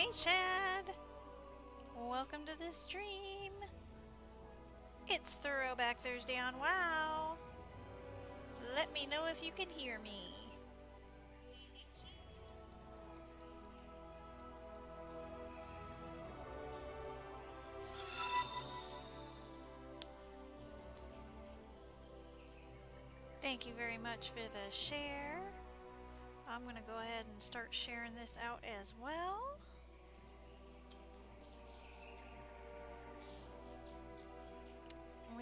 Hey, Chad! Welcome to the stream! It's Throwback Thursday on WoW! Let me know if you can hear me. Thank you very much for the share. I'm going to go ahead and start sharing this out as well.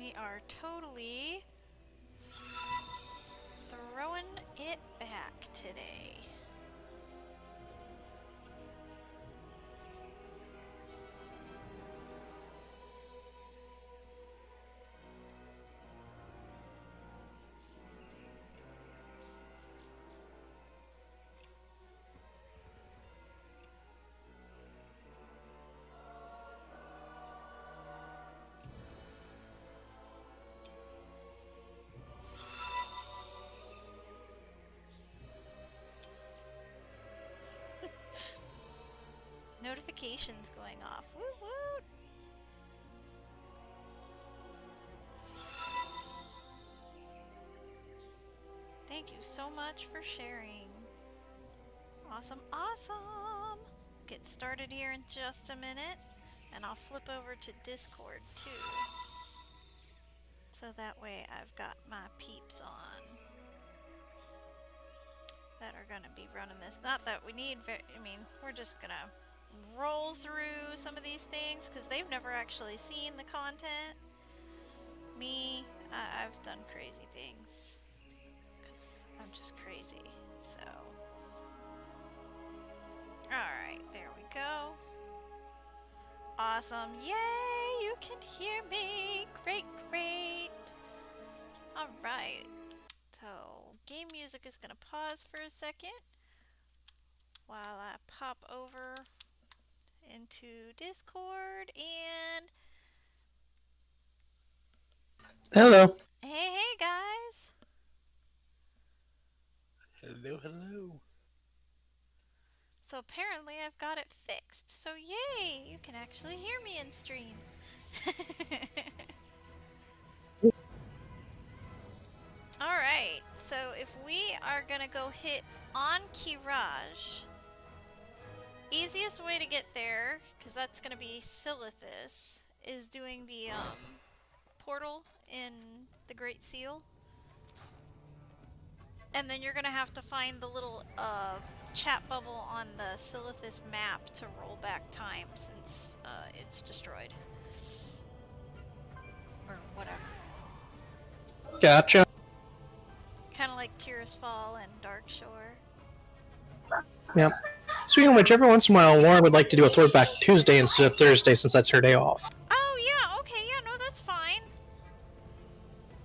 We are totally throwing it back today. Notifications going off. Woot woot! Thank you so much for sharing. Awesome, awesome! Get started here in just a minute, and I'll flip over to Discord too. So that way I've got my peeps on that are going to be running this. Not that we need, I mean, we're just going to roll through some of these things because they've never actually seen the content. Me, I I've done crazy things because I'm just crazy. So, alright, there we go. Awesome. Yay, you can hear me. Great, great. Alright, so game music is going to pause for a second while I pop over into Discord and Hello. Hey, hey guys. Hello, hello. So apparently I've got it fixed. So yay, you can actually hear me in stream. Alright, so if we are gonna go hit Ahn'Qiraj, Easiest way to get there, because that's going to be Silithus, is doing the um, portal in the Great Seal. And then you're going to have to find the little uh, chat bubble on the Silithus map to roll back time since uh, it's destroyed. Or whatever. Gotcha. Kind of like Tears Fall and Darkshore. Yep. Speaking of which, every once in a while, Lauren would like to do a throwback Tuesday instead of Thursday since that's her day off. Oh, yeah, okay, yeah, no, that's fine.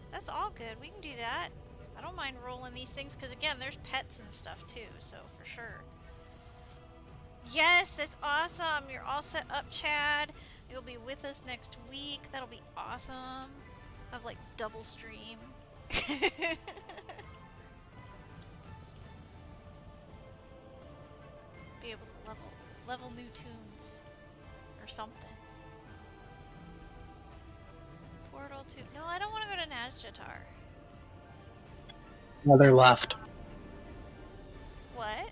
That's all good. We can do that. I don't mind rolling these things because, again, there's pets and stuff too, so for sure. Yes, that's awesome. You're all set up, Chad. You'll be with us next week. That'll be awesome. Of like double stream. be able to level level new tunes or something. Portal 2. No, I don't want to go to Nazjatar. Other left. What?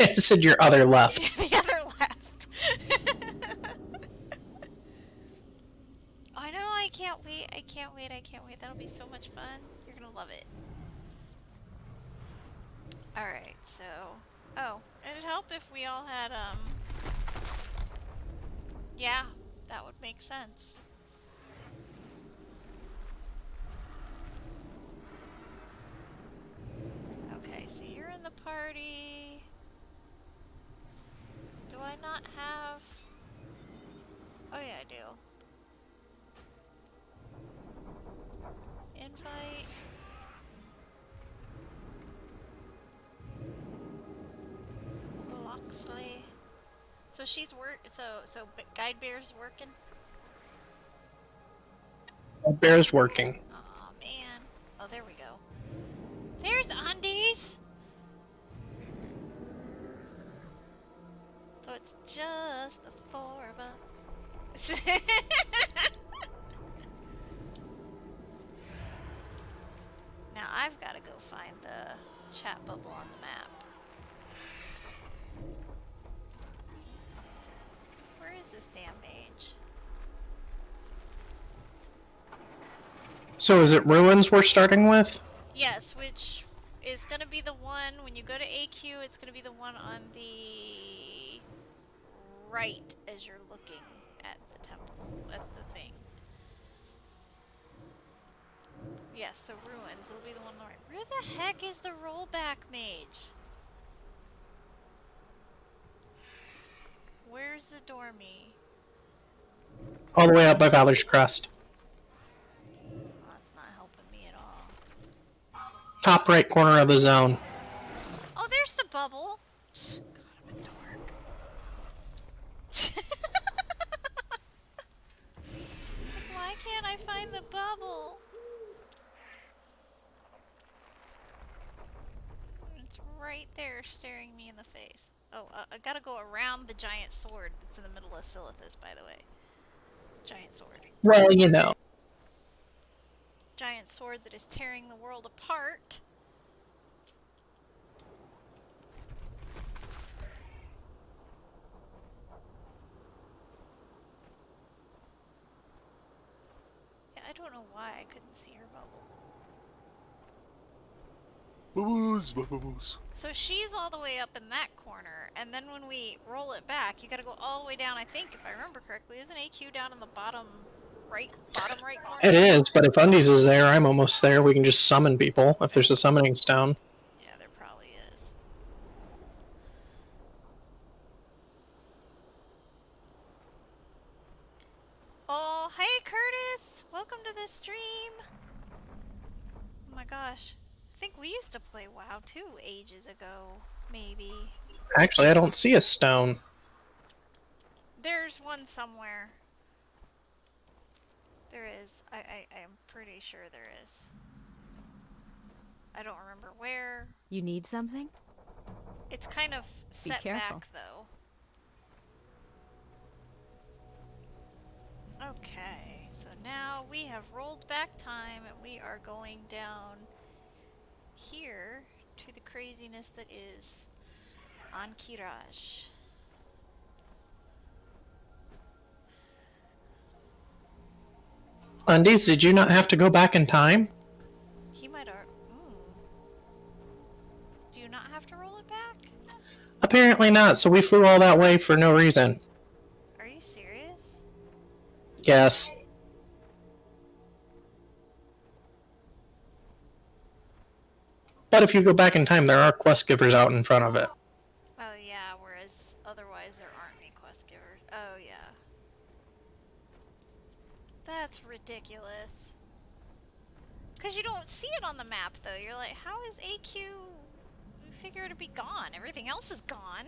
I said your other left. the other left. I know, I can't wait. I can't wait. I can't wait. That'll be so much fun. You're gonna love it. Alright, so... Oh, it'd help if we all had, um... Yeah, that would make sense. Okay, so you're in the party. Do I not have... Oh yeah, I do. Invite... Loxley. So she's work. So so Guide Bear's working. Bear's working. Oh man. Oh, there we go. There's Undies. So it's just the four of us. now I've got to go find the chat bubble on the map. Where is this damn mage? So is it ruins we're starting with? Yes, which is going to be the one, when you go to AQ, it's going to be the one on the right as you're looking at the temple, at the thing. Yes, so ruins, it'll be the one on the right. Where the heck is the rollback mage? Where's the dormy? All the way up by Valor's Rest. Well, that's not helping me at all. Top right corner of the zone. Oh, there's the bubble. God, I'm a dork. Why can't I find the bubble? It's right there staring me in the face. Oh, uh, I gotta go around the giant sword that's in the middle of Silithus, by the way. Giant sword. Well, you know. Giant sword that is tearing the world apart. Yeah, I don't know why I couldn't see her bubble. Bubbles, bubbles. So she's all the way up in that corner, and then when we roll it back, you gotta go all the way down, I think, if I remember correctly. Isn't AQ down in the bottom right, bottom right corner? It is, but if Undies is there, I'm almost there. We can just summon people if there's a summoning stone. Yeah, there probably is. Oh, hey Curtis! Welcome to the stream! Oh my gosh. I think we used to play WoW too ages ago, maybe. Actually, I don't see a stone. There's one somewhere. There is. I, I, I'm pretty sure there is. I don't remember where. You need something? It's kind of set back though. Okay, so now we have rolled back time and we are going down here to the craziness that is Ahn'Qiraj. Undies, did you not have to go back in time? He might. Ooh. Do you not have to roll it back? Apparently not, so we flew all that way for no reason. Are you serious? Yes. But if you go back in time, there are quest givers out in front of it. Oh yeah, whereas otherwise there aren't any quest givers. Oh yeah. That's ridiculous. Cause you don't see it on the map though. You're like, how is AQ figure to be gone? Everything else is gone.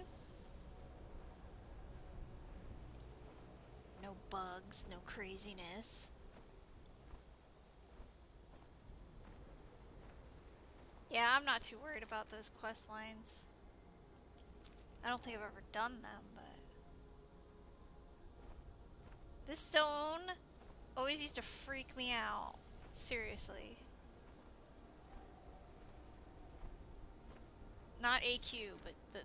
No bugs, no craziness. Yeah, I'm not too worried about those quest lines. I don't think I've ever done them, but this zone always used to freak me out. Seriously. Not AQ, but the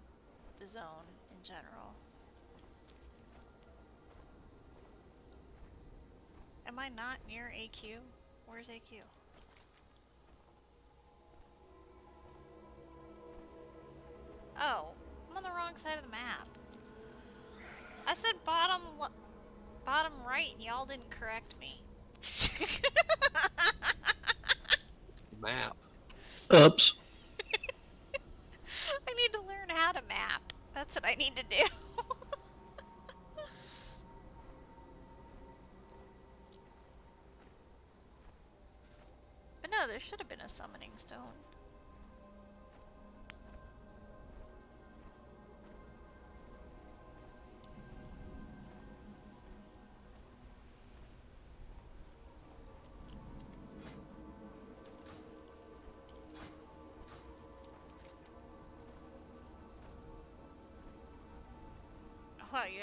the zone in general. Am I not near AQ? Where's AQ? Oh, I'm on the wrong side of the map. I said bottom bottom right and y'all didn't correct me. Map. Oops. I need to learn how to map. That's what I need to do. but no, there should have been a summoning stone.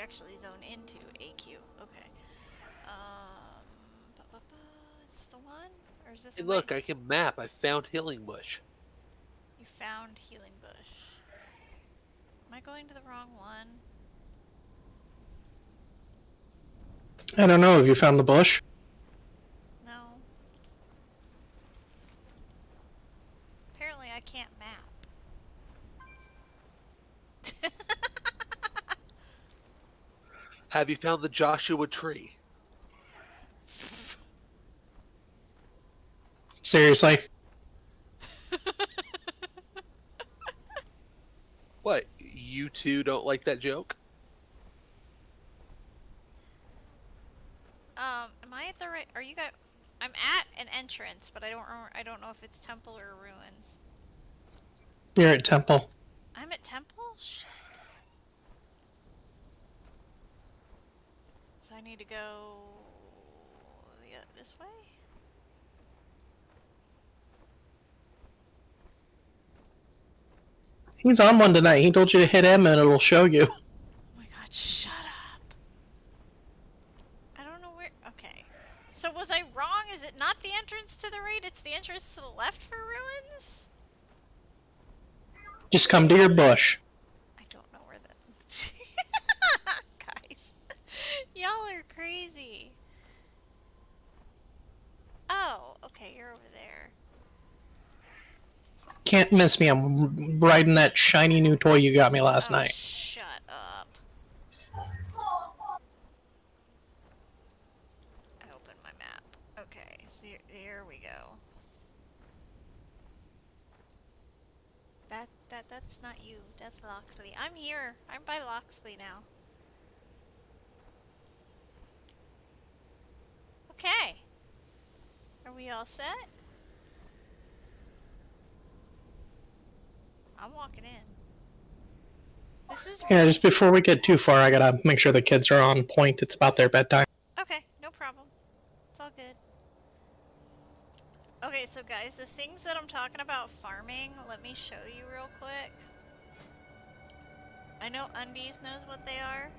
Actually zone into AQ. Okay. Um, ba -ba -ba, is this the one? Or is this Hey, a way- look, I can map. I found Healing Bush. You found Healing Bush. Am I going to the wrong one? I don't know. Have you found the bush? No. Apparently I can't map. Have you found the Joshua tree? Seriously? What? You two don't like that joke? um, am I at the right? Are you guys? I'm at an entrance, but I don't. remember- I don't know if it's temple or ruins. You're at Temple. I'm at temple. Shit. So I need to go the, this way. He's on one tonight. He told you to hit M and it'll show you. Oh my god, shut up. I don't know where. Okay. So was I wrong? Is it not the entrance to the right? It's the entrance to the left for ruins? Just come to your bush. I don't know where the. Guys. Y'all are crazy. Oh, okay, you're over there. Can't miss me. I'm riding that shiny new toy you got me last oh, night. Shut up. I opened my map. Okay, so here, we go. That that that's not you. That's Loxley. I'm here. I'm by Loxley now. Okay. Are we all set? I'm walking in. This is Yeah, just before we get too far, I gotta make sure the kids are on point. It's about their bedtime. Okay, no problem. It's all good. Okay, so guys, the things that I'm talking about farming, let me show you real quick. I know Undies knows what they are.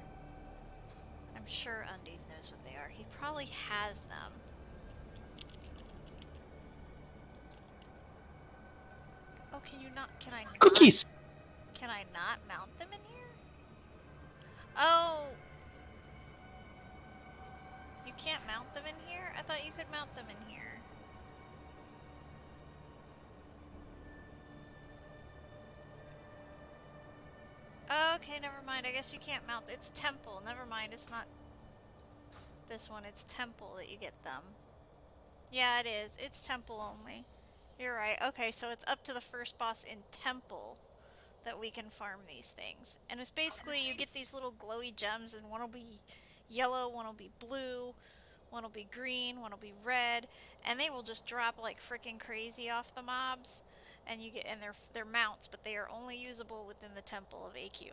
I'm sure Undies knows what they are. He probably has them. Oh, can you not? Can I not? Cookies! Can I not mount them in here? Oh! You can't mount them in here? I thought you could mount them in here. Okay, never mind. I guess you can't mount. It's temple. Never mind. It's not this one. It's temple that you get them. Yeah, it is. It's temple only. You're right. Okay, so it's up to the first boss in temple that we can farm these things. And it's basically you get these little glowy gems and one will be yellow, one will be blue, one will be green, one will be red, and they will just drop like freaking crazy off the mobs. And you get and they're they're mounts, but they are only usable within the temple of AQ.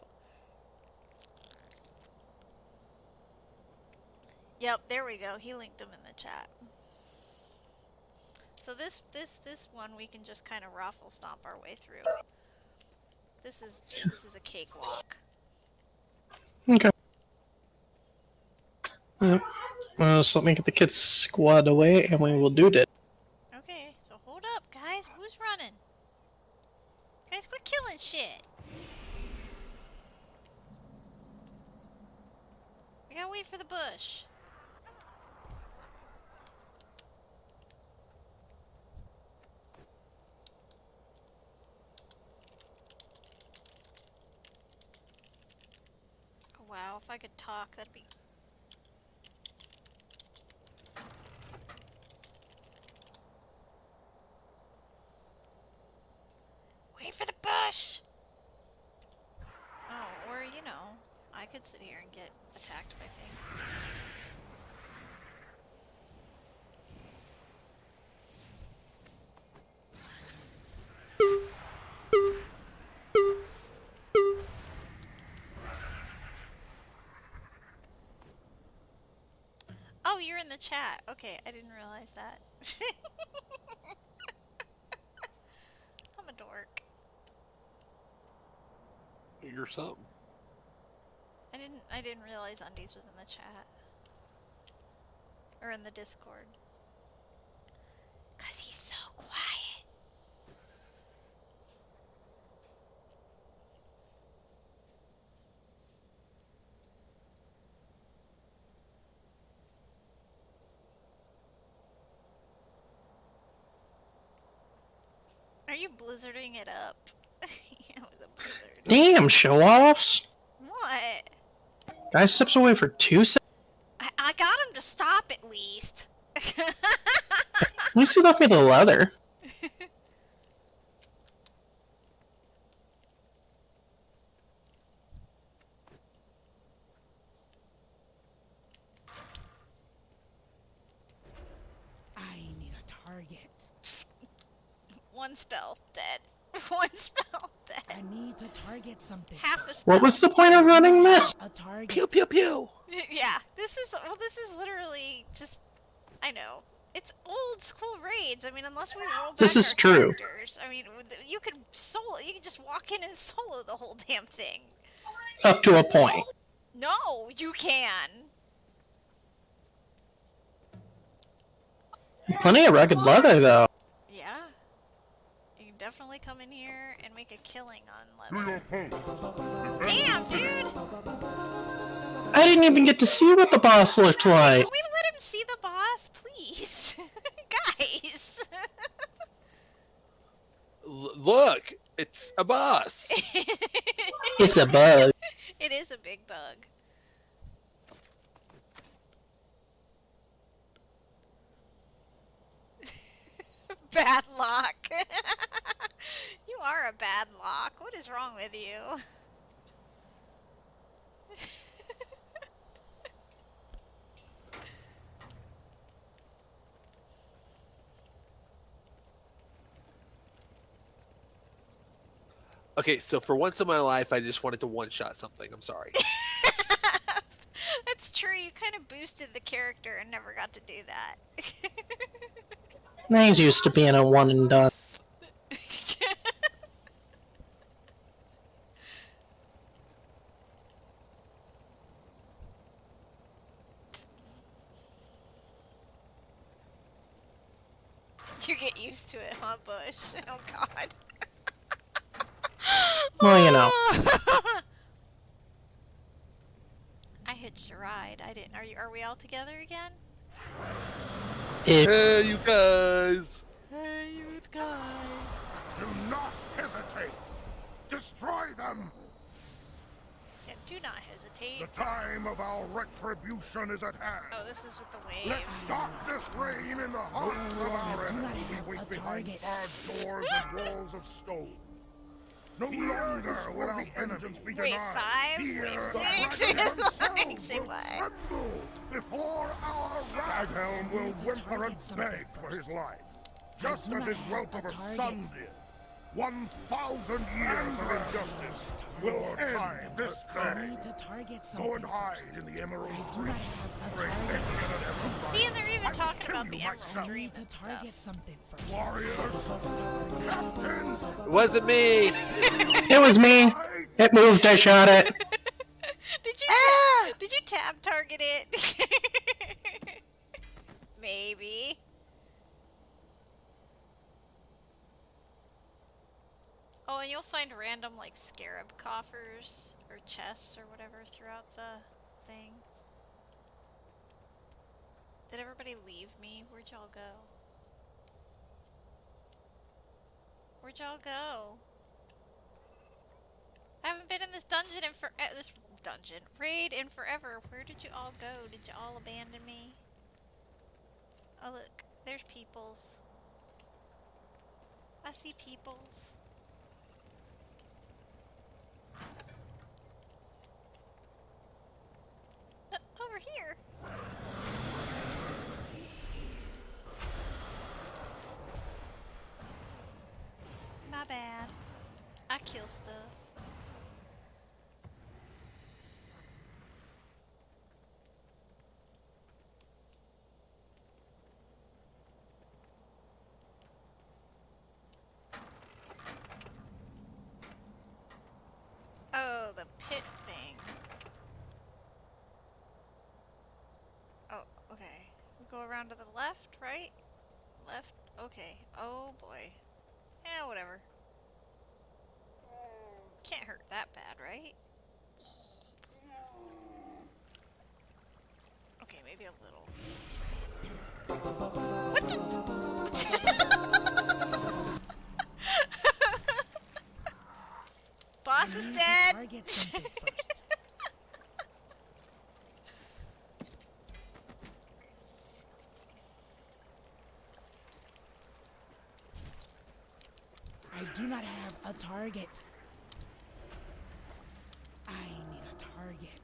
Yep, there we go. He linked them in the chat. So this this this one we can just kind of raffle stomp our way through. This is this is a cakewalk. Okay. Yep. Uh, so let me get the kids squad away and we will do it. Okay, so hold up, guys. Who's running? Guys, quit killing shit. We gotta wait for the bush. Oh, wow, if I could talk, that'd be Wait for the bush! Oh, or, you know, I could sit here and get attacked by things. Oh, you're in the chat. Okay, I didn't realize that. I'm a You're something. I didn't I didn't realize Undies was in the chat. Or in the Discord. Cause he's so quiet. Are you blizzarding it up? yeah, with a blizzard. Damn, show offs. What? Guy steps away for two seconds. I, I got him to stop at least. At least he left me the leather. I need a target. One spell, dead. One spell, I dead. need to target something. Half a spell. What was the point of running this? A target. Pew pew pew. yeah, this is well. This is literally just. I know. It's old school raids. I mean, unless we roll back This is our true. characters. I mean, you could solo. You could just walk in and solo the whole damn thing. Up to a point. No, you can. Plenty of rugged leather, though. Yeah. Definitely come in here and make a killing on To leather. Damn, dude! I didn't even get to see what the boss looked like. Can we let him see the boss, please? Guys! L- look, it's a boss. It's a bug. it is a big bug. Bad lock. you are a bad lock. What is wrong with you? Okay, so for once in my life, I just wanted to one shot something. I'm sorry. That's true. You kind of boosted the character and never got to do that. He's used to being a one and done. you get used to it, huh, Bush? Oh God. Well, you know. I hitched a ride. I didn't. Are you? Are we all together again? It, hey, you guys. Hey, you guys. Do not hesitate. Destroy them. Yeah, do not hesitate. The time of our retribution is at hand. Oh, this is with the waves. Let waves. darkness reign in the hearts of our do enemies. We a wait behind target. barred doors and walls of stone. No longer will our vengeance be Wave denied. five, Here, wave the six. dragon like, say what? Tremble before our Staghelm will whimper and target beg for his life, just as his have whelp of a target. son did. One thousand years of injustice will end this I day. need to target Go something and hide first. in the Emerald I do Tree. not have a target. Indian and Emerald See, and they're even I talking about the Emerald myself. I Dream need to and target stuff. something first. Warriors, captains, It wasn't me. it was me. It moved. I shot it. Did you ta- did you tab target it? Maybe. Oh, and you'll find random like scarab coffers or chests or whatever throughout the thing. Did everybody leave me? Where'd y'all go? Where'd y'all go? I haven't been in this dungeon in for uh, this dungeon raid in forever. Where did you all go? Did you all abandon me? Oh look, there's peoples. I see peoples. Uh, over here. My bad. I kill stuff. Oh, the pit thing. go around to the left, right? Left? Okay. Oh boy. Yeah, whatever. Can't hurt that bad, right? Okay, maybe a little. What the? Boss is dead! Target something first. I do not have a target. I need a target.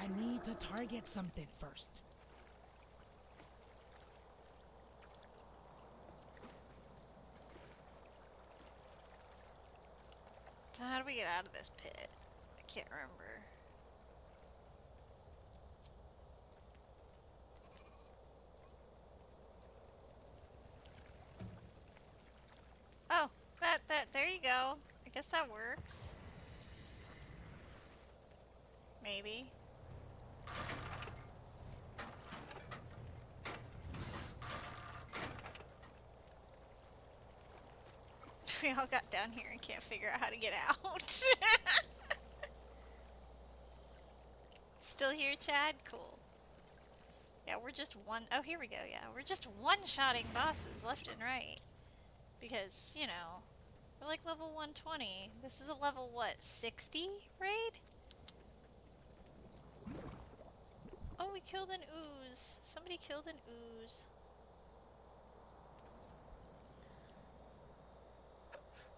I need to target something first. So how do we get out of this pit? I can't remember. Oh, that there you go. I guess that works. Maybe. We all got down here and can't figure out how to get out. Still here, Chad? Cool. Yeah, we're just one oh here we go, yeah. We're just one-shotting bosses left and right. Because, you know, we're like level 120. This is a level, what, 60 raid? Oh, we killed an ooze. Somebody killed an ooze.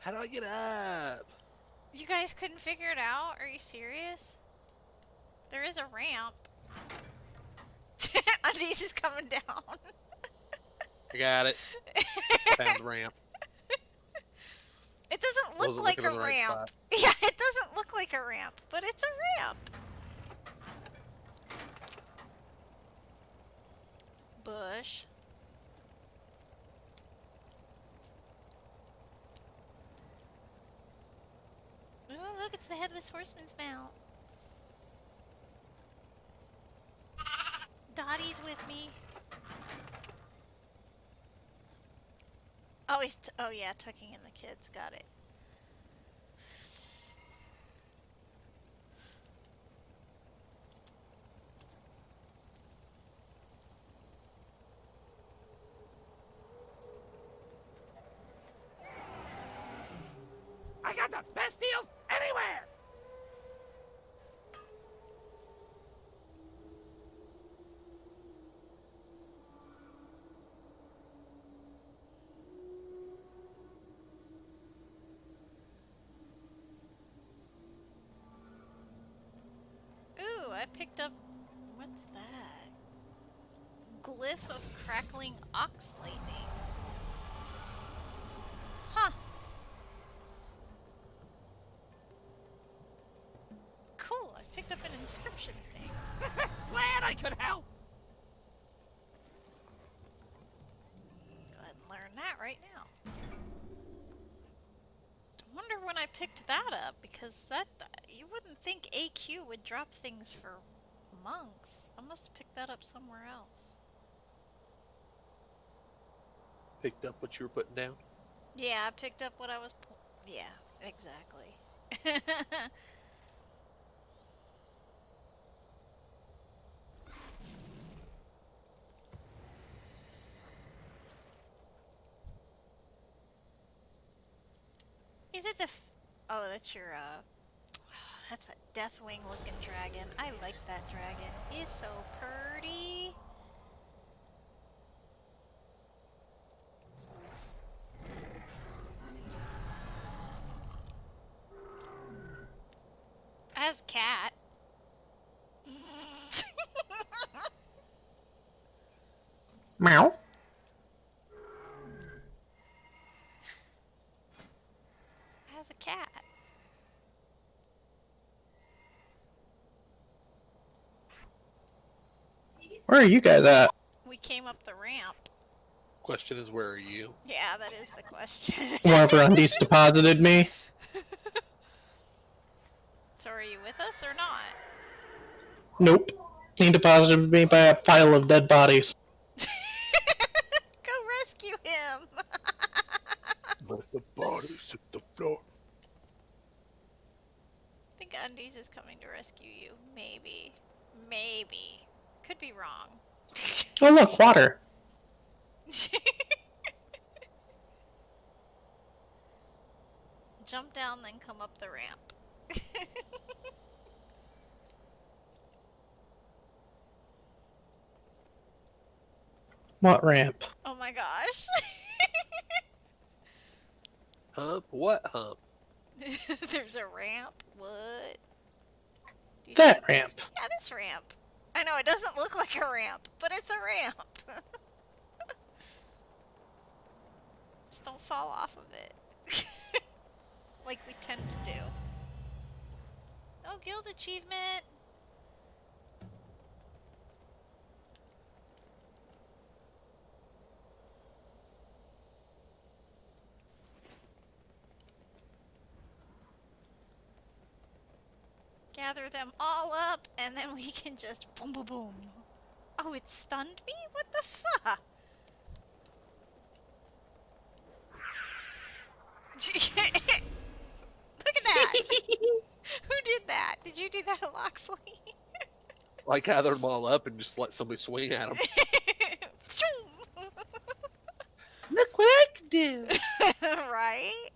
How do I get up? You guys couldn't figure it out? Are you serious? There is a ramp. Undies is coming down. I got it. Found the ramp. It doesn't look Wasn't like a the right ramp. Yeah, it doesn't look like a ramp, but it's a ramp. Bush. Oh, look, it's the headless horseman's mount. Dottie's with me. Oh, he's oh yeah, tucking in the kids. Got it. I got the best deals anywhere! Ooh, I picked up. What's that? Glyph of crackling ox lightning. Huh. Cool, I picked up an inscription thing. Glad I could help! Go ahead and learn that right now. I wonder when I picked that up because that you wouldn't think AQ would drop things for monks. I must have picked that up somewhere else. Picked up what you were putting down. Yeah, I picked up what I was. Yeah, exactly. Is it the? F- oh, that's your. uh... That's a Deathwing looking dragon. I like that dragon. He's so pretty. As cat. Meow. As a cat. Where are you guys at? We came up the ramp. Question is, where are you? Yeah, that is the question. Wherever Undies deposited me. So are you with us or not? Nope. He deposited me by a pile of dead bodies. Go rescue him! Let the bodies hit the floor. I think Undies is coming to rescue you. Maybe. Maybe. Could be wrong. Oh look, water. Jump down, then come up the ramp. What ramp? oh my gosh. Hump? What hump? There's a ramp. What? That ramp. Yeah, this ramp. I know it doesn't look like a ramp, but it's a ramp. Just don't fall off of it. like we tend to do. Oh, guild achievement. Gather them all up, and then we can just boom, boom, boom. Oh, it stunned me? What the fuck? Look at that! Who did that? Did you do that, Loxley? I gathered them all up and just let somebody swing at them. Look what I can do. right?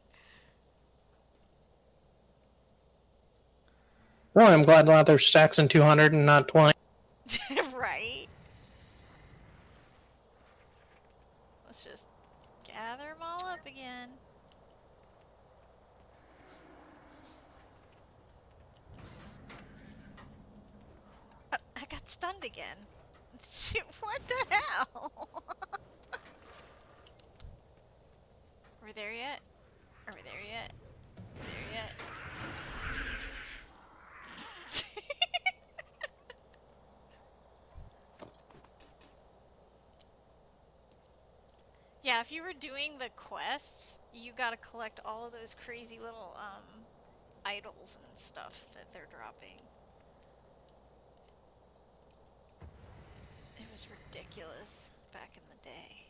Well, I'm glad there's stacks in 200 and not 20. right? Let's just gather them all up again. Uh, I got stunned again. What the hell? Are we there yet? Are we there yet? There yet? Yeah, if you were doing the quests, you gotta collect all of those crazy little um, idols and stuff that they're dropping. It was ridiculous back in the day.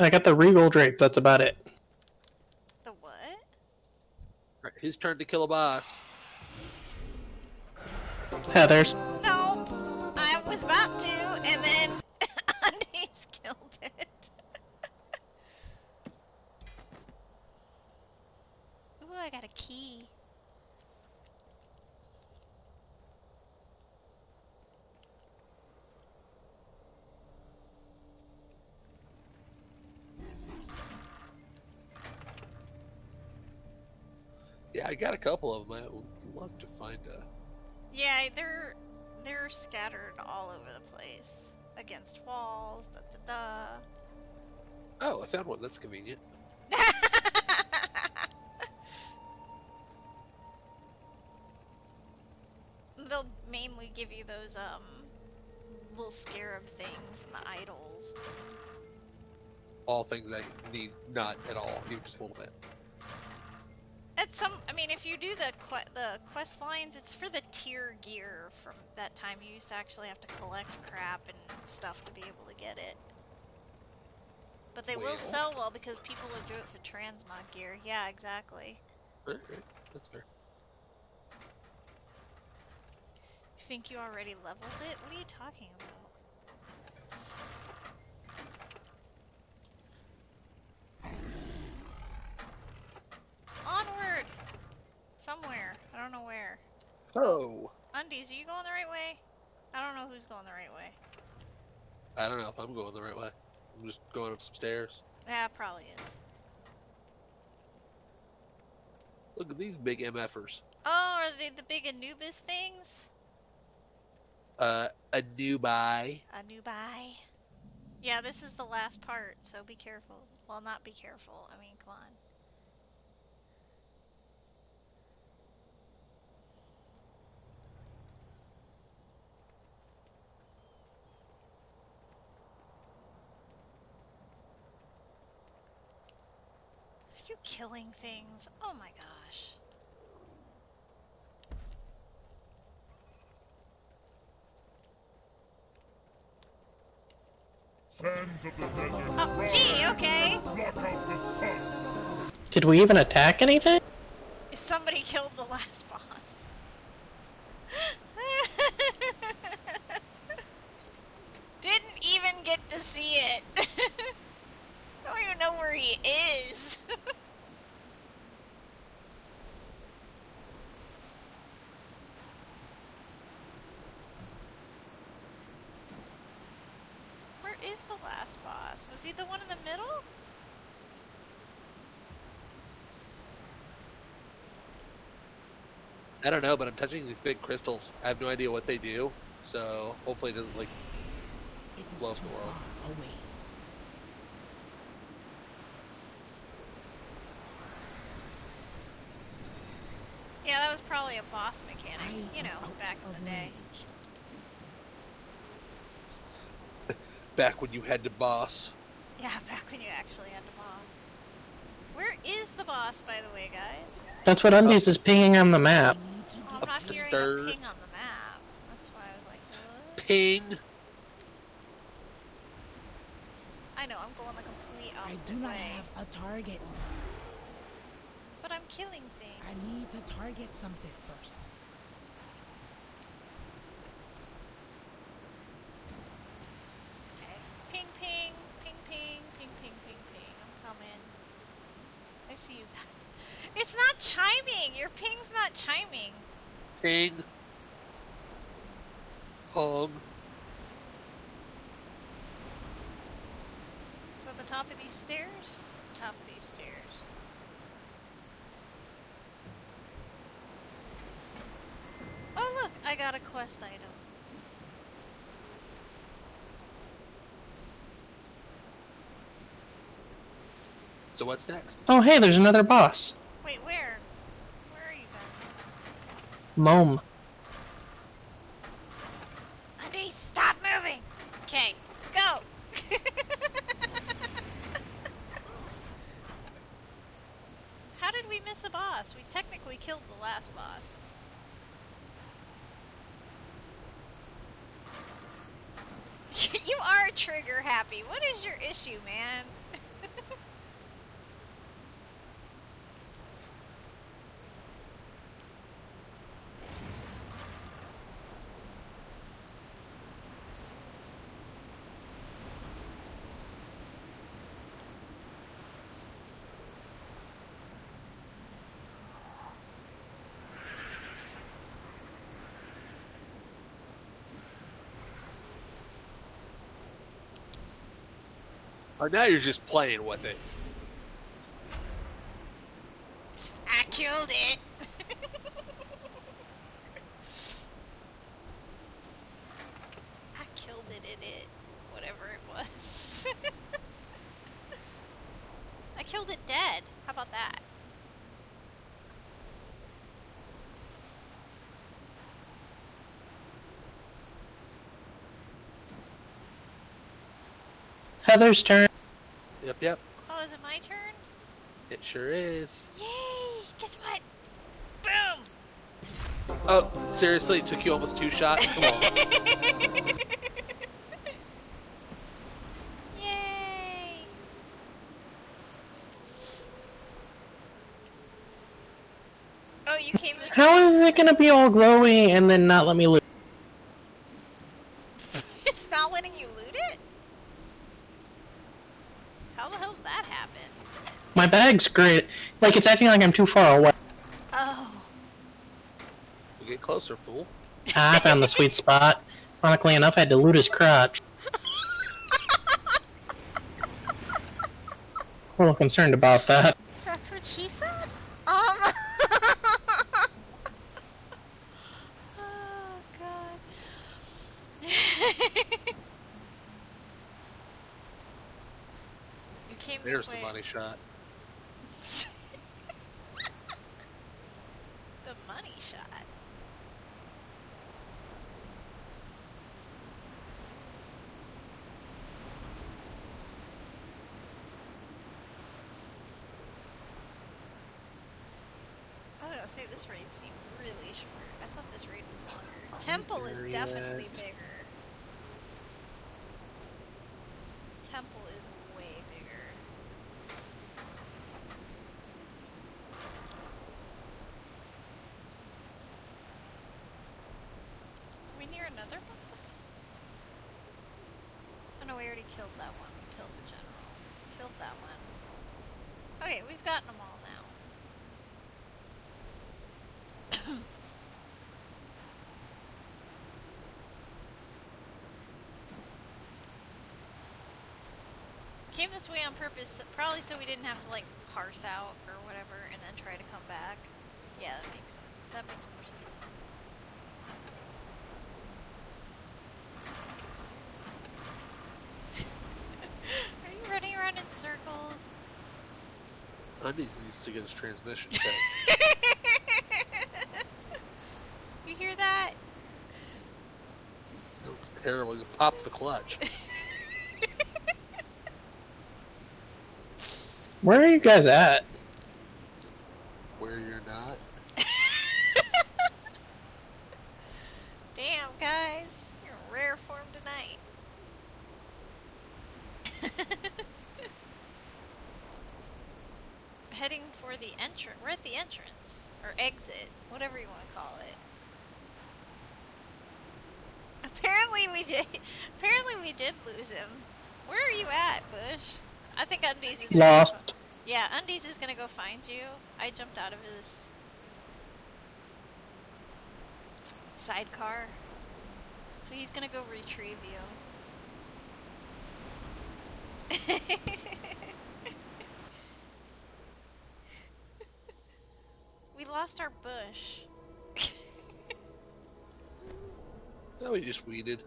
I got the regal drape, that's about it. The what? Right, his turn to kill a boss. Heather's. Nope! I was about to, and then Undies killed it. Ooh, I got a key. Yeah, I got a couple of them. I would love to find a. Yeah, they're they're scattered all over the place against walls. Da da Oh, I found one. That's convenient. mainly give you those um little scarab things and the idols. All things I need not at all, just a little bit. At some, I mean, if you do the que- the quest lines, it's for the tier gear from that time. You used to actually have to collect crap and stuff to be able to get it. But they Well. will sell well because people will do it for transmog gear. Yeah, exactly. Alright, that's fair. You think you already leveled it? What are you talking about? Onward! Somewhere. I don't know where. Oh, Undies, are you going the right way? I don't know who's going the right way. I don't know if I'm going the right way. I'm just going up some stairs. Yeah, probably is. Look at these big MFers. Oh, are they the big Anubis things? Uh, a new buy. Anubai. Yeah, this is the last part, so be careful. Well, not be careful. I mean, come on. Are you killing things? Oh my gosh. Sands of the desert. Oh, gee, okay. Block out the sun. Did we even attack anything? Somebody killed the last boss. Didn't even get to see it. Don't even know where he is. where is the last boss? Was he the one in the middle? I don't know, but I'm touching these big crystals. I have no idea what they do, so hopefully it doesn't like. It is Love too the world. away. Yeah, that was probably a boss mechanic, I you know, back in the day. range. Back when you had to boss. Yeah, back when you actually had to boss. Where is the boss, by the way, guys? That's what Undies is pinging on the map. Need to Oh, I'm not Up hearing stairs. a ping on the map. That's why I was like, what? Ping. I know, I'm going the complete opposite I do not way. have a target. But I'm killing things. I need to target something first. Okay. Ping, ping, ping, ping, ping, ping, ping, ping. I'm coming. I see you. It's not chiming. Your ping's not chiming. Ping. Hung. So the top of these stairs? The top of these stairs. Oh look, I got a quest item. So what's next? Oh, hey, there's another boss. Wait, where? Where are you guys? Mome. Andy, stop moving! Okay, go! How did we miss a boss? We technically killed the last boss. you are trigger happy. What is your issue, man? Oh, now you're just playing with it. I killed it. I killed it in it. Whatever it was. I killed it dead. How about that? Heather's turn. Yep, yep. Oh, is it my turn? It sure is. Yay! Guess what? Boom! Oh, seriously? It took you almost two shots? Come on. Yay! Oh, you came this How way? is it gonna be all glowy and then not let me loot? it's not letting you loot it? How the hell did that happen? My bag's great. Like, it's acting like I'm too far away. Oh. We'll get closer, fool. I found the sweet spot. Ironically enough, I had to loot his crotch. A little concerned about that. That's what she said? Um. oh, God. you came There's this the way. money shot. the money shot. to say this raid seemed really short. I thought this raid was longer. Temple is Very definitely yet. bigger. Temple is way bigger. Are we near another boss? Oh no, we already killed that one. Killed the general. Killed that one. Okay, we've gotten them all now. Came this way on purpose, probably so we didn't have to like hearth out or whatever and then try to come back. Yeah, that makes. That makes more sense. Are you running around in circles? Undies needs to get his transmission checked. you hear that? That was terrible. You popped the clutch. Where are you guys at? Where you're not. Damn, guys. You're in rare form tonight. Heading for the entrance. We're at the entrance. Or exit. Whatever you want to call it. Apparently we did. Apparently we did lose him. Where are you at, Bush? I think Undies is Lost. yeah, Undies is gonna go find you. I jumped out of his sidecar. So he's gonna go retrieve you. we lost our bush. Oh, he just weeded.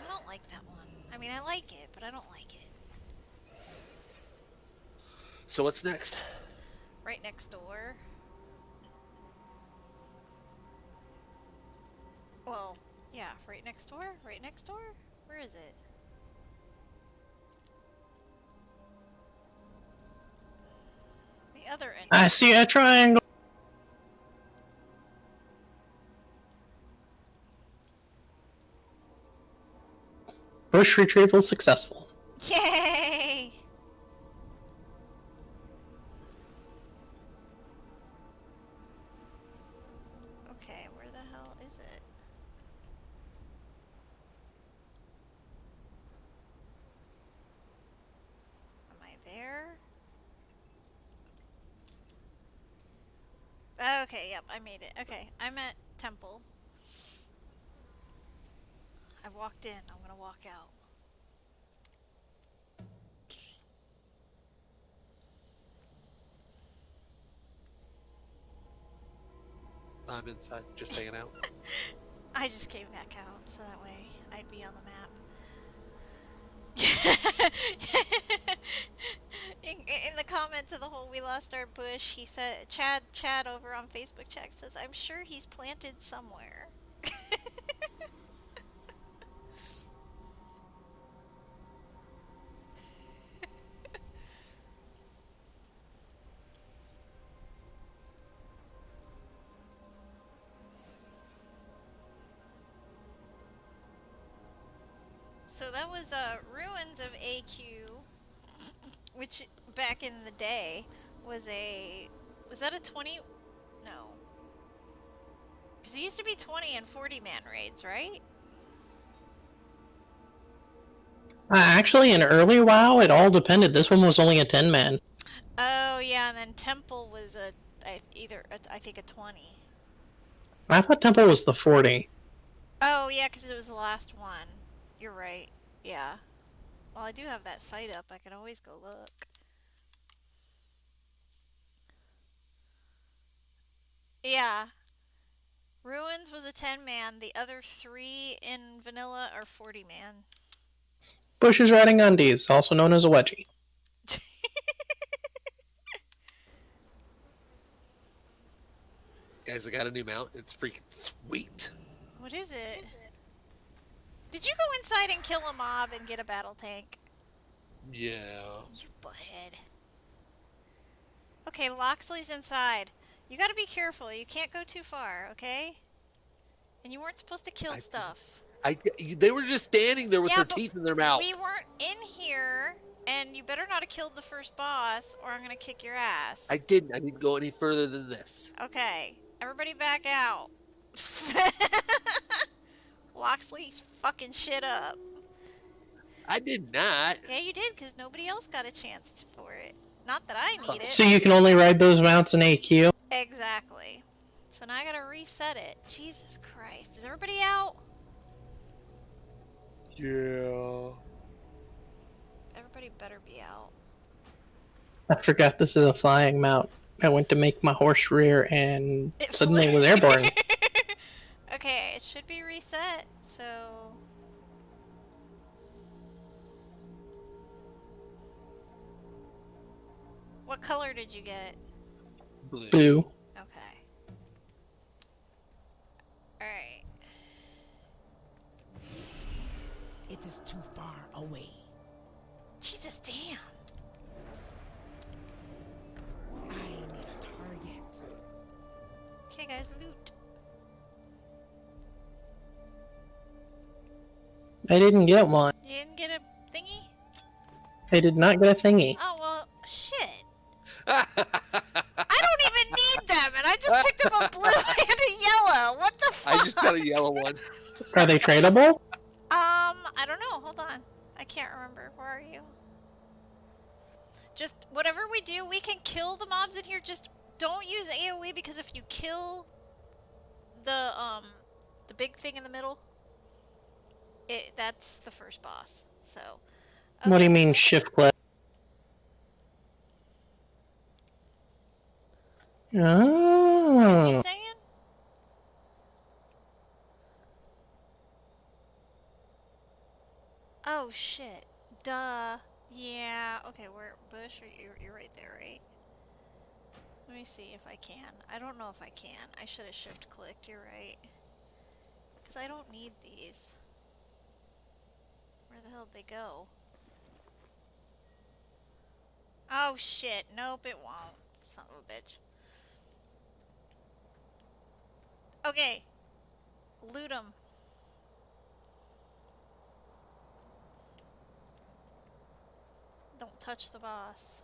I don't like that one. I mean, I like it, but I don't like it. So what's next? Right next door. Well, yeah, right next door? Right next door? Where is it? The other end. I see a triangle. Bush retrieval successful. I'm inside, just hanging out. I just came back out so that way I'd be on the map. in, in the comments of the whole "We lost our bush," he said, "Chad, Chad over on Facebook chat says I'm sure he's planted somewhere." Uh, Ruins of AQ, which back in the day was a was that a 20 no. Cuz it used to be 20 and 40 man raids, right? Uh, actually, in early WoW, it all depended. This one was only a 10 man. Oh, yeah, and then Temple was a I, either a, I think a 20. I thought Temple was the 40. Oh, yeah, cuz it was the last one. You're right. Yeah. Well, I do have that site up. I can always go look. Yeah. Ruins was a 10 man. The other three in vanilla are 40 man. Bush is riding undies, also known as a wedgie. Guys, I got a new mount. It's freaking sweet. What is it? Did you go inside and kill a mob and get a battle tank? Yeah. You butthead. Okay, Loxley's inside. You gotta be careful. You can't go too far, okay? And you weren't supposed to kill I- stuff. I, they were just standing there with Yeah, their teeth in their mouth. We weren't in here, and you better not have killed the first boss, or I'm gonna kick your ass. I didn't. I didn't go any further than this. Okay, everybody back out. Loxley's fucking shit up. I did not. Yeah, you did, because nobody else got a chance to- for it. Not that I need it. So you can only ride those mounts in AQ. Exactly. So now I gotta reset it. Jesus Christ. Is everybody out? Yeah. Everybody better be out. I forgot this is a flying mount. I went to make my horse rear and It suddenly it was airborne. okay, it should be reset, so. What color did you get? Blue. Boo. Okay. Alright. It is too far away. Jesus damn. I need a target. Okay, guys, loot. I didn't get one. You didn't get a thingy? I did not get a thingy. Oh, well, shit. I don't even need them, and I just picked up a blue and a yellow. What the fuck? I just got a yellow one. Are they tradable? Um, I don't know. Hold on. I can't remember. Where are you? Just whatever we do, we can kill the mobs in here. Just don't use AoE because if you kill the um the big thing in the middle, it that's the first boss. So. What do you mean shift click? What are Oh. Ah. you saying? Oh shit. Duh. Yeah. Okay, where Bush? Are you? You're right there, right? Let me see if I can. I don't know if I can. I should have shift clicked. You're right. Because I don't need these. Where the hell did they go? Oh shit. Nope, it won't. Son of a bitch. Okay. Loot 'em. Don't touch the boss.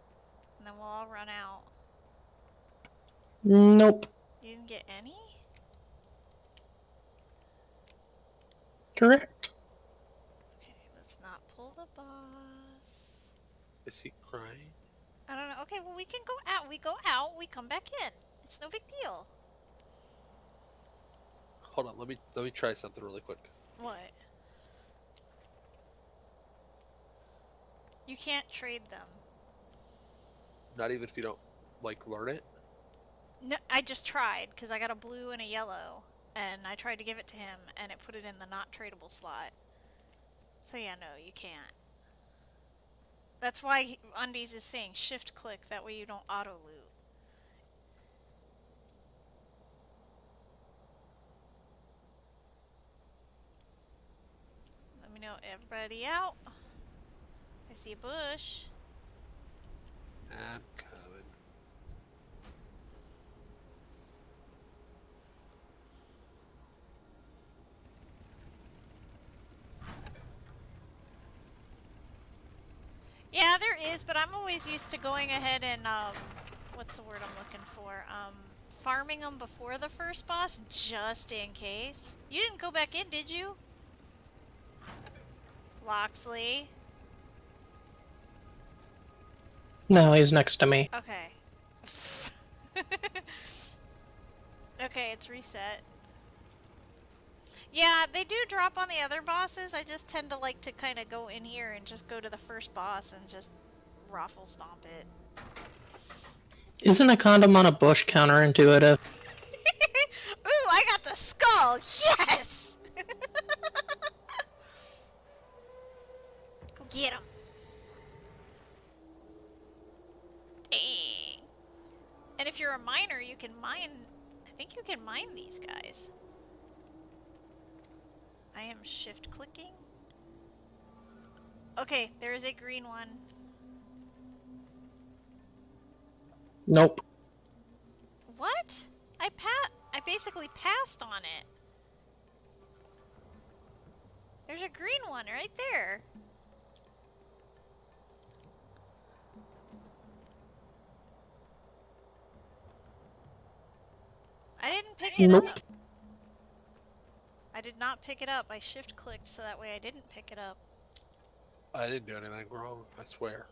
And then we'll all run out. Nope. You didn't get any? Correct. Okay, let's not pull the boss. Is he crying? I don't know. Okay, well, we can go out. We go out, we come back in. It's no big deal. Hold on. Let me let me try something really quick. What? You can't trade them. Not even if you don't like learn it. No, I just tried because I got a blue and a yellow, and I tried to give it to him, and it put it in the not tradable slot. So yeah, no, you can't. That's why Undies is saying shift click. That way you don't auto loot. Let me know everybody out. I see a bush. I'm coming. Yeah, there is, but I'm always used to going ahead and um, what's the word I'm looking for? Um, farming them before the first boss, just in case. You didn't go back in, did you? Loxley. No, he's next to me. Okay. okay, it's reset. Yeah, they do drop on the other bosses. I just tend to like to kind of go in here and just go to the first boss and just raffle stomp it. Isn't a condom on a bush counterintuitive? Ooh, I got the skull! Yes! Go get him. Dang. And if you're a miner, you can mine. I think you can mine these guys. I am shift clicking. Okay, there is a green one. Nope. What? I pa I basically passed on it. There's a green one right there. I didn't pick it nope. up. I did not pick it up. I shift clicked so that way I didn't pick it up. I didn't do anything wrong. I swear.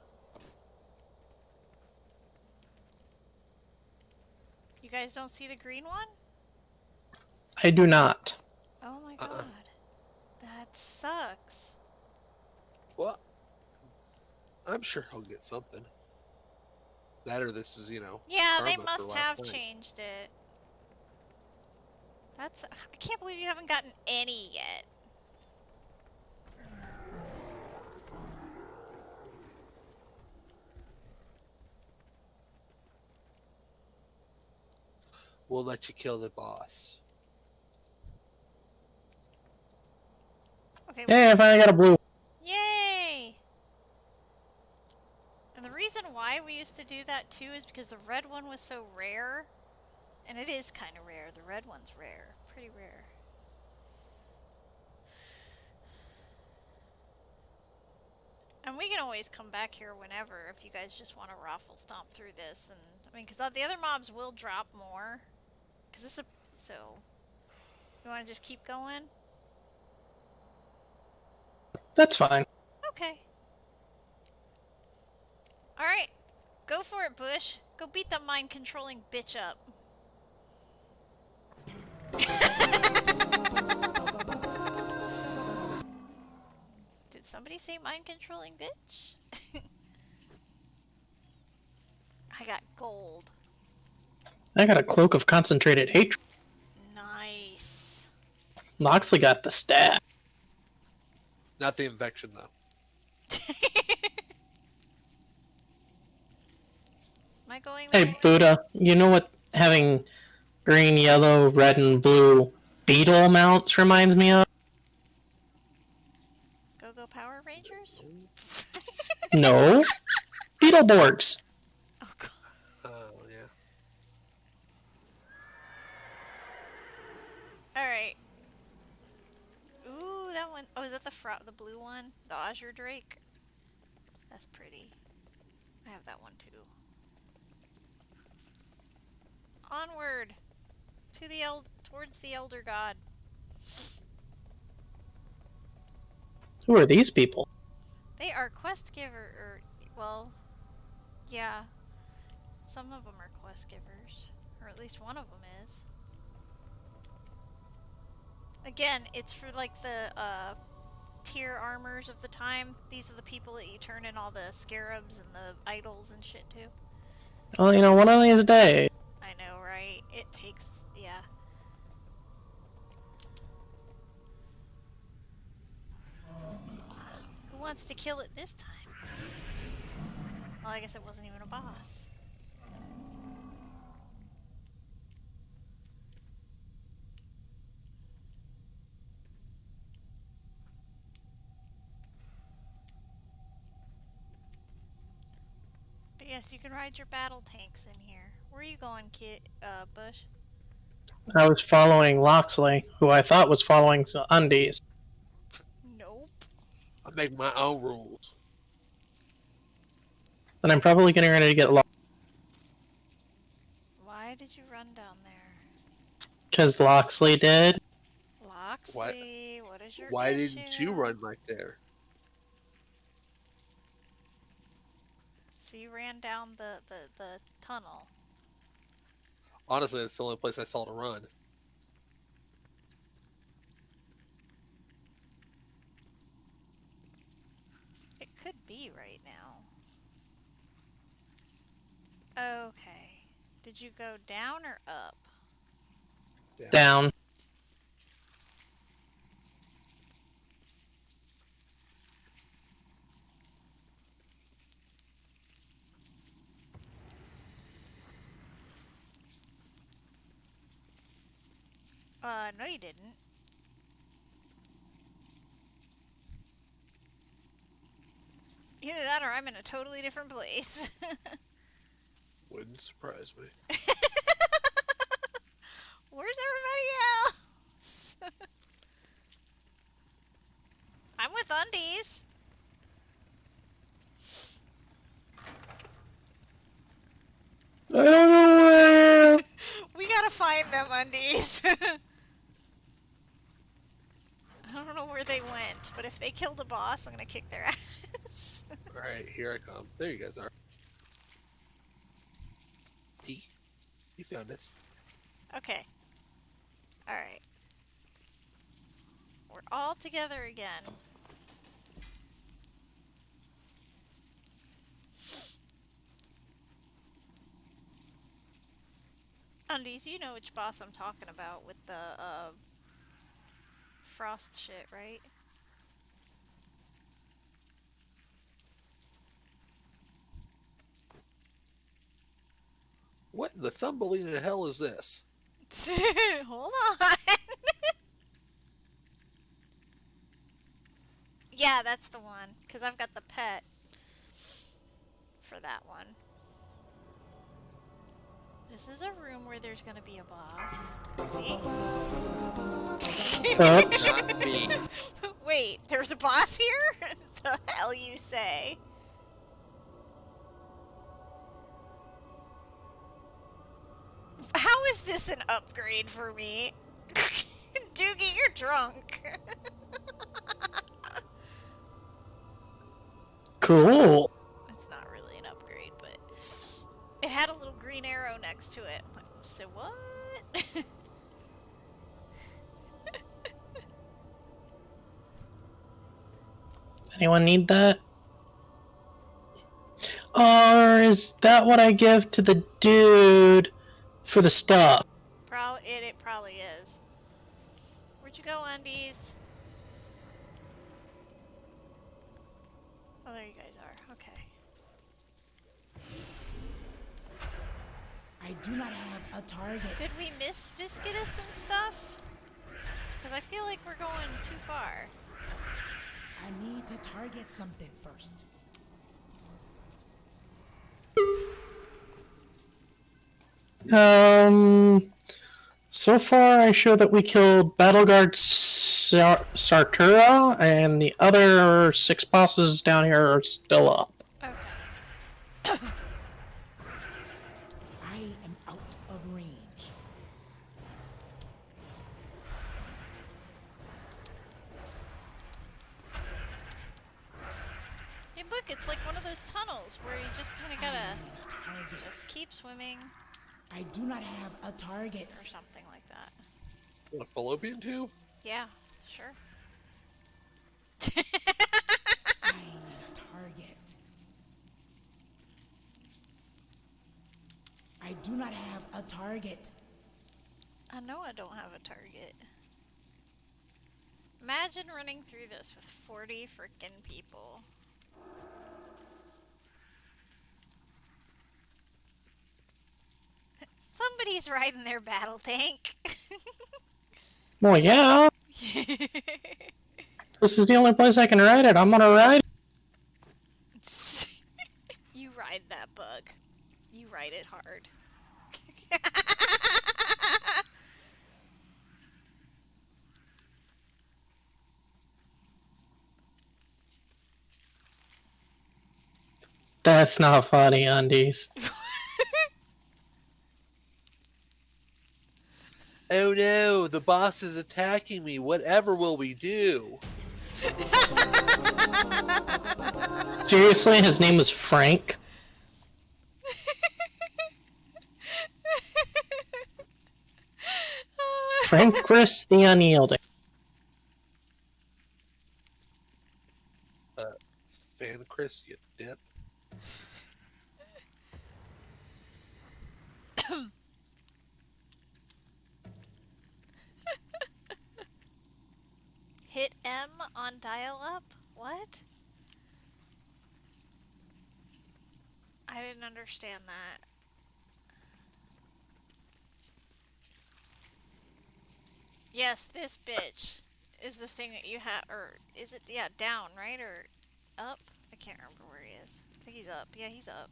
You guys don't see the green one? I do not. Oh my Uh-uh. god. That sucks. Well, I'm sure he'll get something. That or this is, you know. Yeah, they must last have night. changed it. That's. I can't believe you haven't gotten any yet. We'll let you kill the boss. Okay. Hey, I finally got a blue. Yay! And the reason why we used to do that too is because the red one was so rare. And it is kind of rare. The red one's rare. Pretty rare. And we can always come back here whenever if you guys just want to raffle stomp through this. And I mean, because the other mobs will drop more. Because this is a. So. You want to just keep going? That's fine. Okay. Alright. Go for it, Bush. Go beat that mind controlling bitch up. Did somebody say mind controlling bitch? I got gold. I got a cloak of concentrated hatred. Nice. Loxley got the stat. Not the infection, though. Am I going Hey. Buddha, you know what having green, yellow, red, and blue beetle mounts reminds me of? Go go Power Rangers? No. Beetleborgs. oh god. Oh, yeah. Alright. Ooh, that one oh is that the fro- the blue one? The Azure Drake? That's pretty. I have that one too. Onward! To the eld towards the Elder God. Who are these people? They are quest giver or well yeah. Some of them are quest givers. Or at least one of them is. Again, it's for like the uh tier armors of the time. These are the people that you turn in all the scarabs and the idols and shit to. Well, you know, one of these days. Know, right? It takes yeah. Who wants to kill it this time? Well, I guess it wasn't even a boss. But yes, you can ride your battle tanks in here. Where are you going, kid? Uh, Bush? I was following Loxley, who I thought was following some undies. Nope. I make my own rules. And I'm probably getting ready to get lost Why did you run down there? because Loxley did. Loxley, what is your Why didn't you run right there? So you ran down the, the, the tunnel. Honestly, that's the only place I saw to run. It could be right now. Okay. Did you go down or up? Down. Uh, no you didn't. Either that or I'm in a totally different place. Wouldn't wouldn't surprise me. Where's everybody else? I'm with undies. I don't know where. We gotta find them undies. I don't know where they went, but if they killed a boss, I'm gonna kick their ass. Alright, here I come. There you guys are. See? You found us. okay. Alright. We're all together again. Undies, you know which boss I'm talking about with the uh, frost shit, right? What in the thumbling in hell is this? Hold on. yeah, that's the one. Because I've got the pet for that one. This is a room where there's going to be a boss. See? Oops. Not me. Wait, there's a boss here? the hell you say? How is this an upgrade for me? Doogie, you're drunk. Cool. it's not really an upgrade, but it had a little green arrow next to it. So what? Anyone need that? Or is that what I give to the dude for the stuff? Pro it it probably is. Where'd you go, undies? Oh, there you guys are. Okay. I do not have a target. Did we miss Viscidus and stuff? Because I feel like we're going too far. I need to target something first. Um, so far I show that we killed Battleguard Sar- Sartura, and the other six bosses down here are still up. Okay. I am out of range. Hey, look, it's like one of those tunnels where you just kind of I gotta need a target. just keep swimming I do not have a target. or something like that. Want a fallopian tube? Yeah, sure. I need a target. I do not have a target. I know I don't have a target. Imagine running through this with 40 freaking people. Somebody's riding their battle tank. Well, yeah, this is the only place I can ride it. I'm gonna ride. it. you ride that bug. You ride it hard. That's not funny, undies. Oh no, the boss is attacking me. Whatever will we do? Seriously, his name is Frank. Frank Chris the Unyielding. Uh, Fankriss, you dip. Hit M on dial up? What? I didn't understand that. Yes, this bitch is the thing that you have, or is it, yeah, down, right? Or up? I can't remember where he is. I think he's up. Yeah, he's up.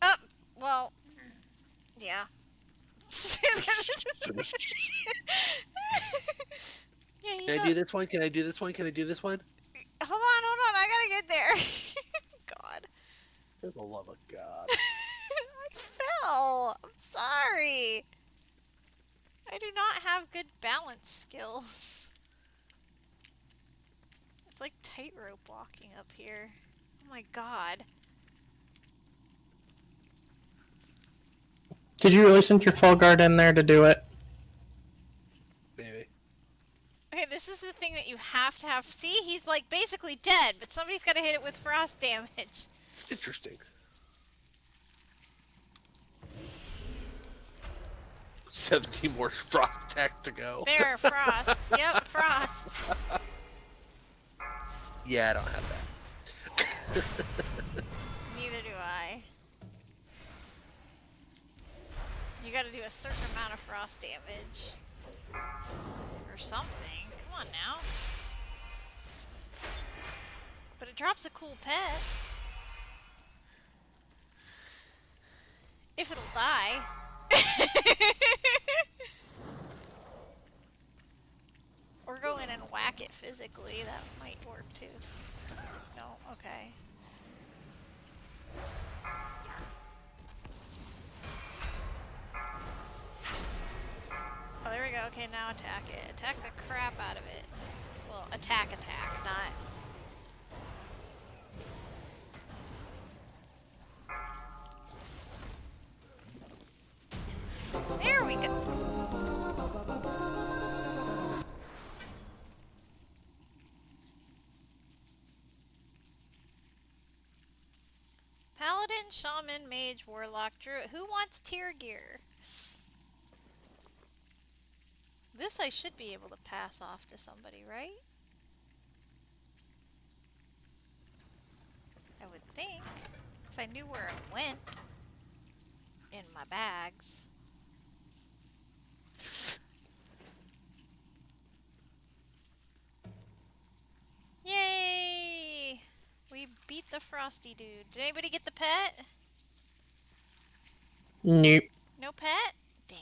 Up! Well, yeah. yeah, he's Can I a- do this one? Can I do this one? Can I do this one? Hold on, hold on. I gotta get there. God. For the love of God. I fell. I'm sorry. I do not have good balance skills. It's like tightrope walking up here. Oh my god. Did you really send your Felguard in there to do it? Maybe. Okay, this is the thing that you have to have. See, he's like basically dead, but somebody's got to hit it with frost damage. Interesting. Seventeen more frost attacks to go. There, frost. yep, frost. Yeah, I don't have that. Neither do I. You gotta do a certain amount of frost damage. Or something. Come on now. But it drops a cool pet. If it'll die. or go in and whack it physically. That might work too. No? Okay. There we go. Okay, now attack it. Attack the crap out of it. Well, attack, attack, not. There we go. Paladin, Shaman, Mage, Warlock, Druid. Who wants tier gear? This I should be able to pass off to somebody, right? I would think. If I knew where it went in my bags. Yay! We beat the Frosty dude. Did anybody get the pet? Nope. No pet? Damn.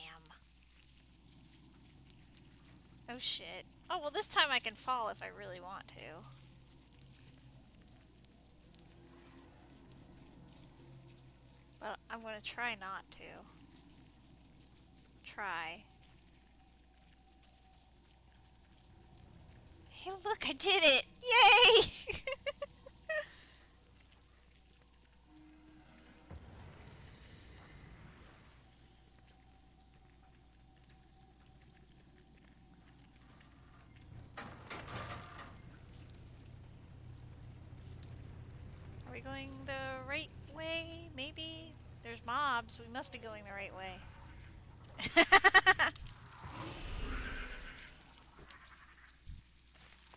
Oh shit. Oh, well this time I can fall if I really want to. But I'm gonna try not to. Try. Hey look, I did it! Yay! Are we going the right way? Maybe? There's mobs. We must be going the right way.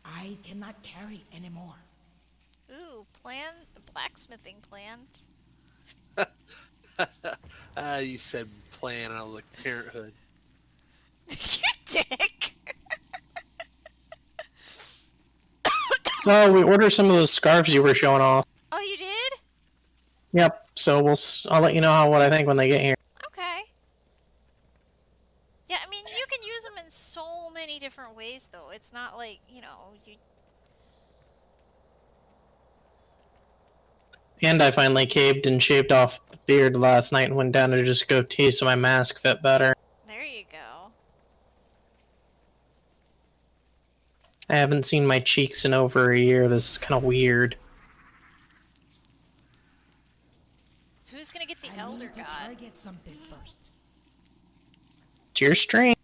I cannot carry anymore. Ooh, plan blacksmithing plans. Ah, you said plan, and I was like parenthood. Did you dick. Oh, we ordered some of those scarves you were showing off. oh, you did? Yep. So we'll. s- I'll let you know how what I think when they get here. Okay. Yeah, I mean, you can use them in so many different ways, though. It's not like, you know, you. And I finally caved and shaved off the beard last night and went down to just go tea so my mask fit better. There you go. I haven't seen my cheeks in over a year. This is kind of weird. Who's gonna get the I Elder need to God? target something first. It's your strain.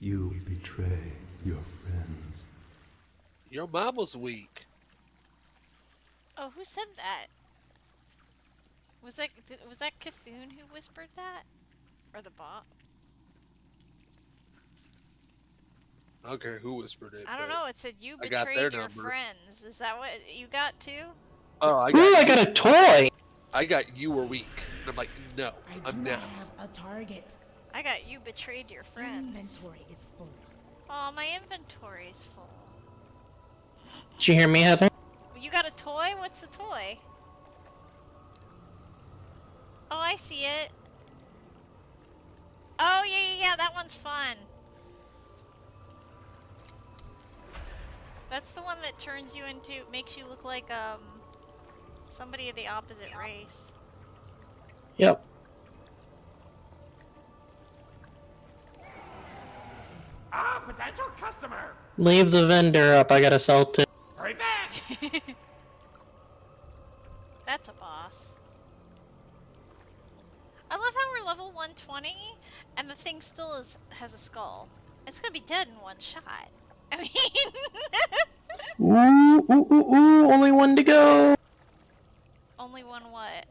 You betray your friends. Your mom was weak. oh, who said that? Was that was that Cthulhu who whispered that, or the bot? I don't care who whispered it. I don't know. It said you I got betrayed your number. friends. Is that what you got too? Oh, I Ooh, got. I got a toy. I got you were weak. And I'm like, no, I do I'm not not. have a target. I got you betrayed your friends. Inventory is full. Oh, my inventory is full. Did you hear me, Heather? You got a toy? What's the toy? Oh, I see it. Oh, yeah, yeah, yeah, that one's fun. That's the one that turns you into, makes you look like, um, somebody of the opposite race. Yep. Ah, potential customer! Leave the vendor up. I gotta sell to. Hurry back! That's a boss. I love how we're level 120 and the thing still is has a skull. It's gonna be dead in one shot. I mean, Ooh, ooh, ooh, ooh. Only one to go. only one what?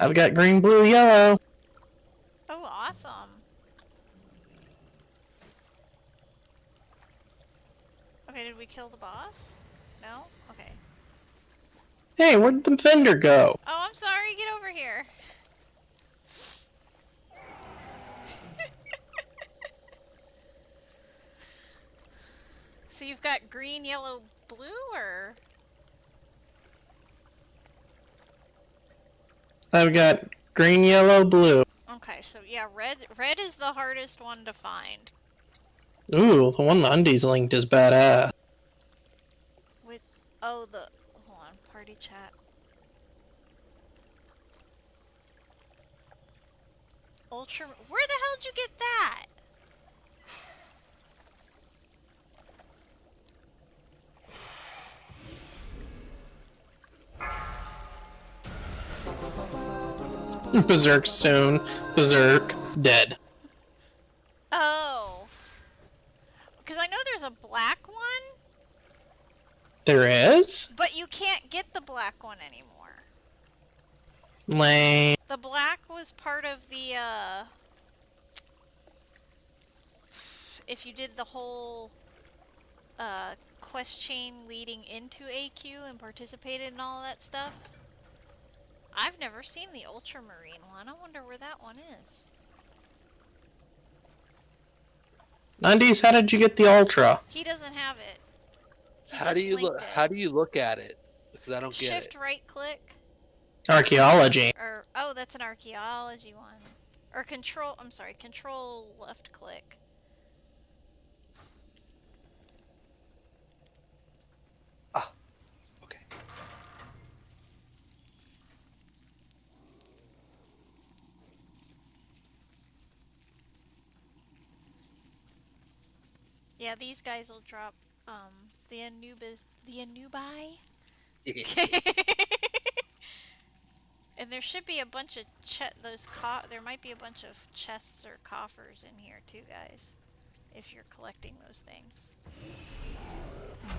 I've got green, blue, yellow. Oh, awesome. Okay, did we kill the boss? No? Okay. Hey, where'd the vendor go? Oh, I'm sorry. Get over here. So you've got green, yellow, blue, or I've got green, yellow, blue. okay? So yeah, red. Red is the hardest one to find. Ooh, the one the undies linked is badass. With oh the hold on party chat. Ultra. Where the hell did you get that? Berserk soon. Berserk dead. Oh. Because I know there's a black one, There is? but you can't get the black one anymore. Lame. The black was part of the, uh... If you did the whole, uh, quest chain leading into AQ and participated in all that stuff. I've never seen the ultramarine one. I wonder where that one is. Undies, how did you get the ultra? He doesn't have it. He How do you look? it. How do you look at it? Because I don't get Shift it. right click. Archaeology. Or oh, that's an archaeology one. Or control. I'm sorry. Control left click. Yeah, these guys will drop um the Anubis the Anubi. and there should be a bunch of those co- there might be a bunch of chests or coffers in here too, guys. If you're collecting those things. I need to target something.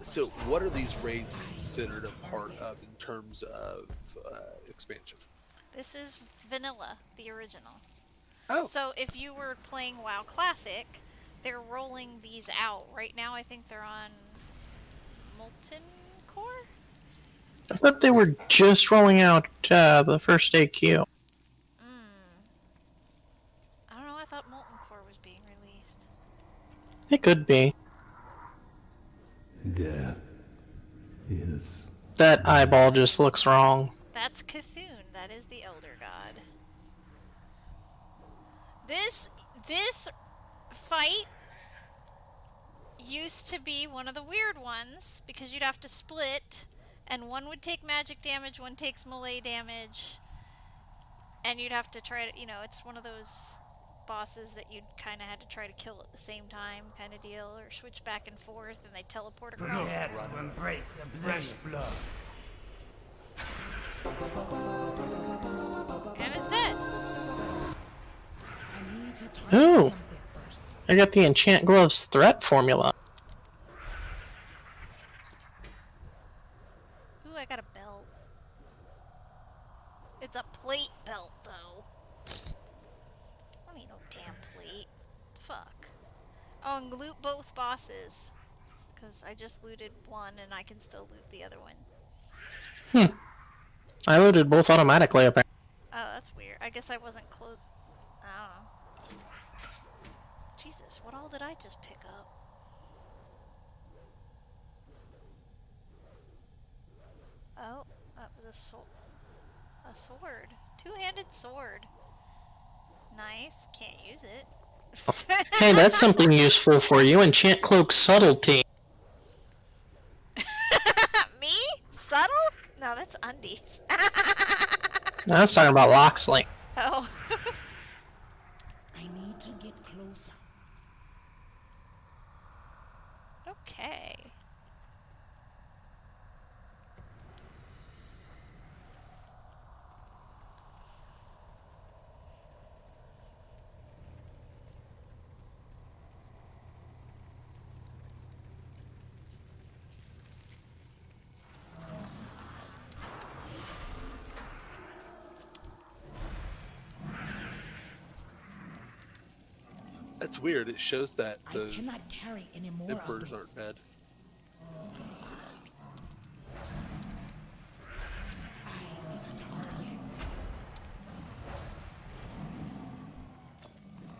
So, what are these raids considered a part of in terms of uh, expansion? This is vanilla, the original. Oh, So if you were playing WoW Classic, they're rolling these out. Right now I think they're on Molten Core? I thought they were just rolling out uh, the first AQ. Mm. I don't know, I thought Molten Core was being released. It could be. Death is That eyeball just looks wrong. That's Cthulhu, that is the Elder God. This this fight used to be one of the weird ones because you'd have to split and one would take magic damage, one takes melee damage. And you'd have to try to, you know, it's one of those bosses that you'd kind of had to try to kill at the same time kind of deal or switch back and forth and they teleport across the Yes, to embrace the fresh blood. and it's dead. I need to target Ooh. I got the Enchant Gloves threat formula. Ooh, I got a belt. It's a plate belt, though. I don't need no damn plate. Fuck. Oh, and loot both bosses. Because I just looted one and I can still loot the other one. Hmm. I looted both automatically, apparently. Oh, that's weird. I guess I wasn't close. I don't know. Jesus, what all did I just pick up? Oh, that was a sword. A sword. Two-handed sword. Nice. Can't use it. Hey, that's something useful for you. Enchant cloak subtlety. Me? Subtle? No, that's undies. I was talking about Loxley. oh. I need to get closer. okay. That's weird. It shows that the cannot carry any more of emperors aren't dead. I need a target.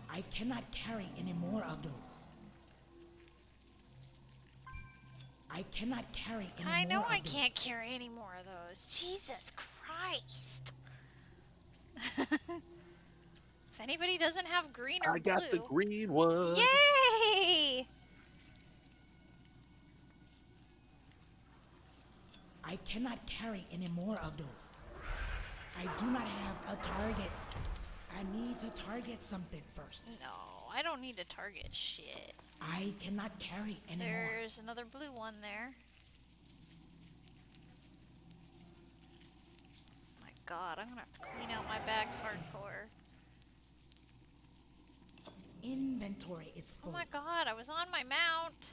I cannot carry any more of those. I cannot carry any I more know of I can't those. carry any more of those. Jesus Christ. if anybody doesn't have green or I got the green one. Yay! I cannot carry any more of those. I do not have a target. I need to target something first. No, I don't need to target shit. I cannot carry anymore. There's another blue one there. My god, I'm gonna have to clean out my bags hardcore. Inventory is Oh my god, I was on my mount.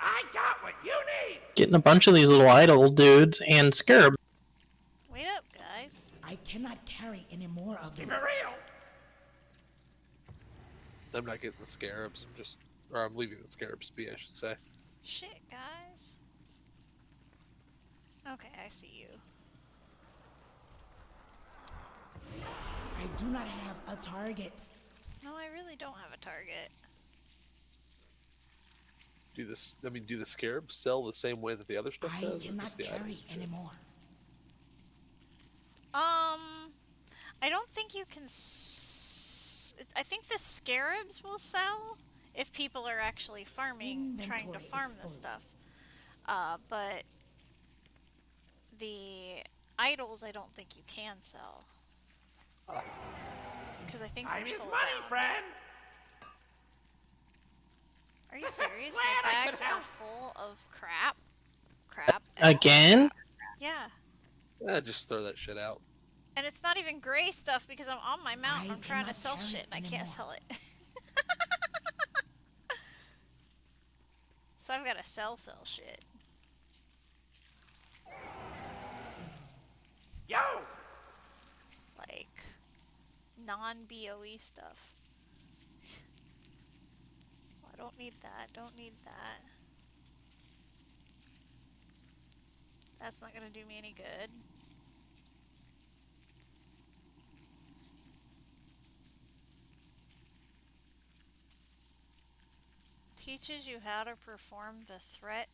I got what you need! Getting a bunch of these little idol dudes and scarab. Wait up, guys. I cannot carry any more of them. Keep it real! I'm not getting the scarabs. I'm just, or I'm leaving the scarabs be. I should say. Shit, guys. Okay, I see you. I do not have a target. No, I really don't have a target. Do this. I mean, do the scarabs sell the same way that the other stuff I does? or cannot the carry items anymore. Um, I don't think you can. S- I think the scarabs will sell if people are actually farming, trying to farm this full. stuff. Uh, but the idols, I don't think you can sell. Uh, because I think Time they're is sold money, out. friend! Are you serious? My I could bags are full of crap. Crap. Again? Yeah. Yeah, just throw that shit out. And it's not even gray stuff because I'm on my mount. I I'm trying to sell shit and I can't sell it. so I've got to sell, sell shit. Yo! Like non BOE stuff. Well, I don't need that. Don't need that. That's not going to do me any good. Teaches you how to perform the threat.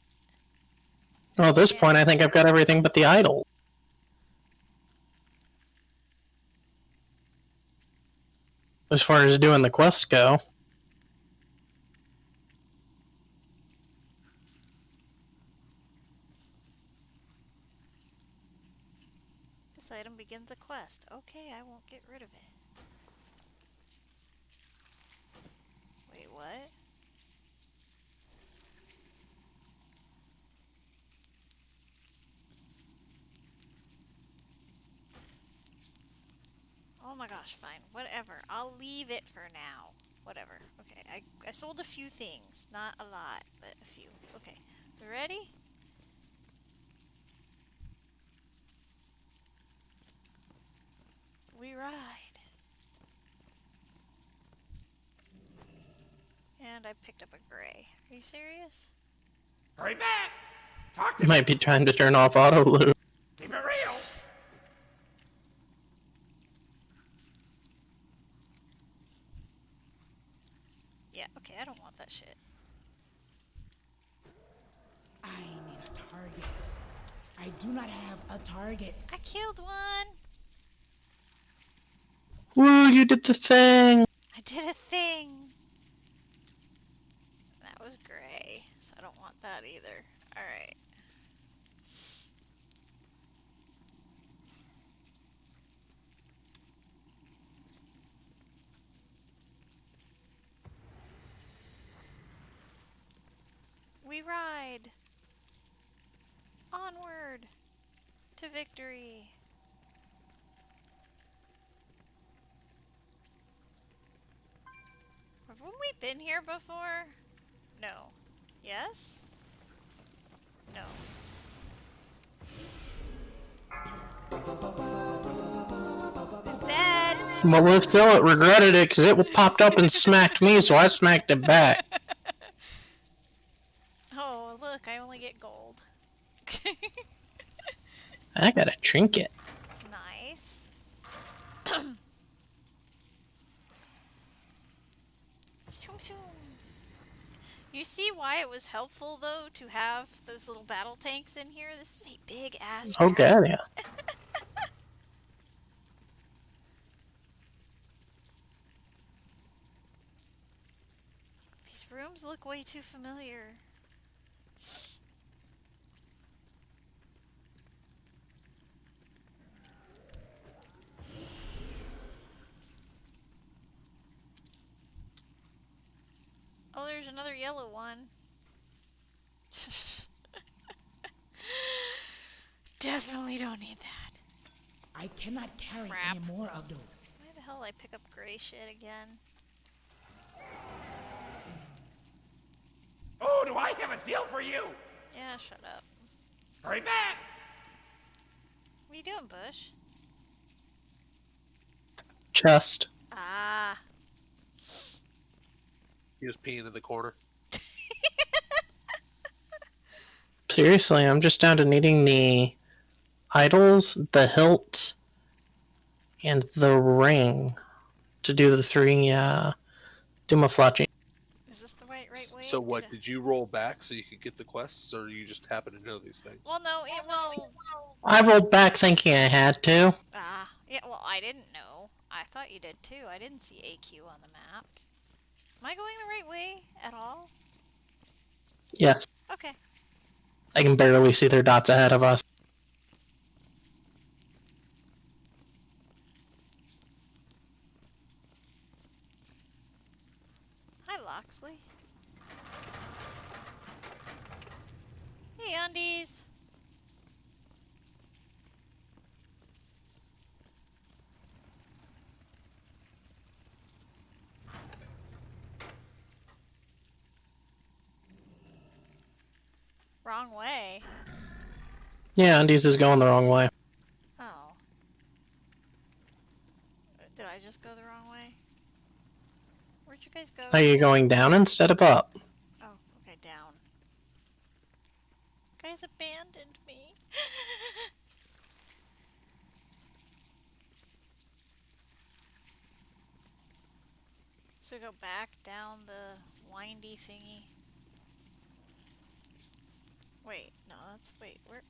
Well, at this point, I think I've got everything but the idol. As far as doing the quests go. This item begins a quest. Okay, I won't get rid of it. Wait, what? Oh my gosh, fine. Whatever. I'll leave it for now. Whatever. Okay, I, I sold a few things. Not a lot, but a few. Okay. We ready? We ride. And I picked up a gray. Are you serious? Hurry back! Talk to me! Might be time to turn off auto loop. Keep it real! Yeah, okay, I don't want that shit. I need a target. I do not have a target. I killed one! Woo, you did the thing! I did a thing! That was gray, so I don't want that either. Alright. We ride! Onward! To victory! Haven't we been here before? No. Yes? No. It's dead! Well, let's still regretted it because it popped up and smacked me, so I smacked it back. Look, I only get gold. I got a trinket. nice. You see why it was helpful, though, to have those little battle tanks in here? This is a big ass. Oh, god, yeah. These rooms look way too familiar. Oh, there's another yellow one. Definitely don't need that. I cannot carry Crap. any more of those. Why the hell I pick up gray shit again? Oh, do I have a deal for you? Yeah, shut up. Hurry back! What are you doing, Bush? Chest. Ah. He was peeing in the corner. Seriously, I'm just down to needing the idols, the hilt, and the ring to do the three uh, Dumaflachi. Is this the right right way? So what? Did you roll back so you could get the quests, or you just happen to know these things? Well, no, it will. I rolled back thinking I had to. Ah, yeah. Well, I didn't know. I thought you did too. I didn't see AQ on the map. Am I going the right way at all? Yes, Okay. I can barely see their dots ahead of us. Hi, Loxley. Hey, undies. Wrong way. Yeah, Undies is going the wrong way. Oh. Did I just go the wrong way? Where'd you guys go? Are you going down instead of up? Oh, okay, down. Guys abandoned me. so go back down the windy thingy. Wait, no, that's wait, where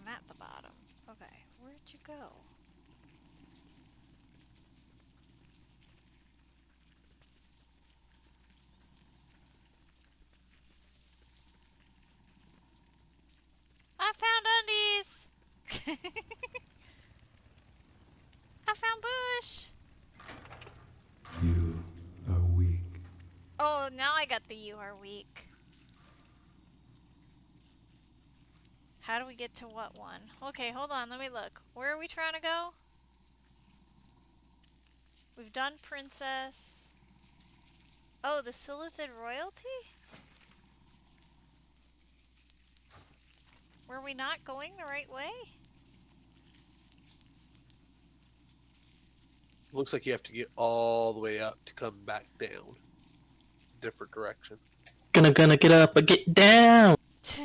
I'm at the bottom. Okay, where'd you go? I found undies! I found Bush! You. Oh, now I got the you are weak. How do we get to what one? Okay, hold on, let me look. Where are we trying to go? We've done Princess. Oh, the Silithid Royalty? Were we not going the right way? Looks like you have to get all the way up to come back down. Different direction. Gonna gonna get up, but get down.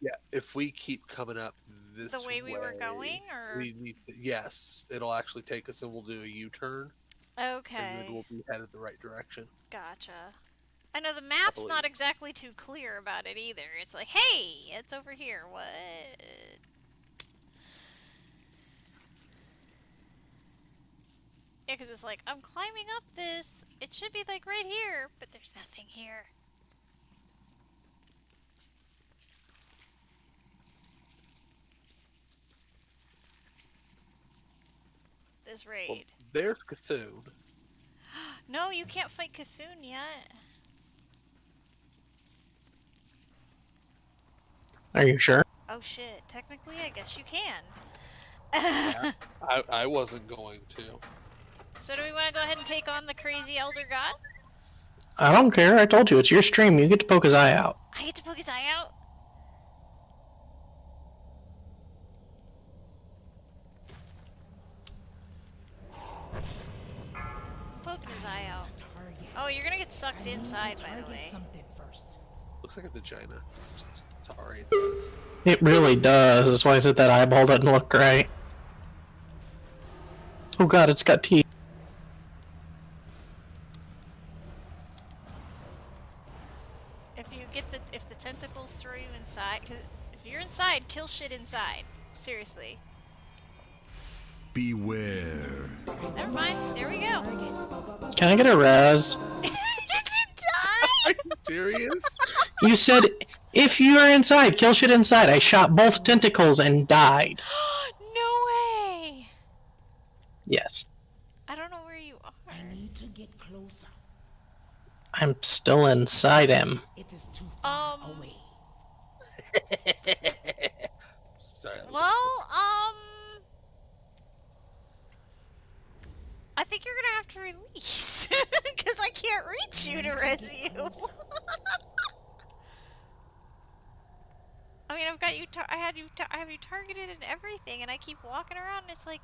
Yeah, if we keep coming up this the way we were going, or we need to, yes, it'll actually take us and we'll do a U-turn and okay, then we'll be headed the right direction. gotcha. I know the map's not exactly too clear about it either. It's like, hey, it's over here. What? Yeah, because it's like I'm climbing up this. It should be like right here, but there's nothing here. This Well, raid. there's Cthulhu. No, you can't fight Cthulhu yet. Are you sure? Oh shit, technically I guess you can. I, I wasn't going to. So do we want to go ahead and take on the crazy elder god? I don't care. I told you it's your stream. You get to poke his eye out. I get to poke his eye out. I'm poking his eye out. Oh, you're gonna get sucked inside, by the way. something first. Looks like a vagina. Sorry. it. It really does. That's why I said that eyeball doesn't look right. Oh god, it's got teeth. Inside, kill shit inside. Seriously. Beware. Never mind. There we go. Can I get a res? Did you die? Are you serious? You said if you are inside, kill shit inside. I shot both tentacles and died. no way. Yes. I don't know where you are. I need to get closer. I'm still inside him. It is too far Um, away. Sorry. that was- Well, um, I think you're gonna have to release because I can't reach you to res you. I mean, I've got you. I had you. I have you targeted and everything, and I keep walking around. and It's like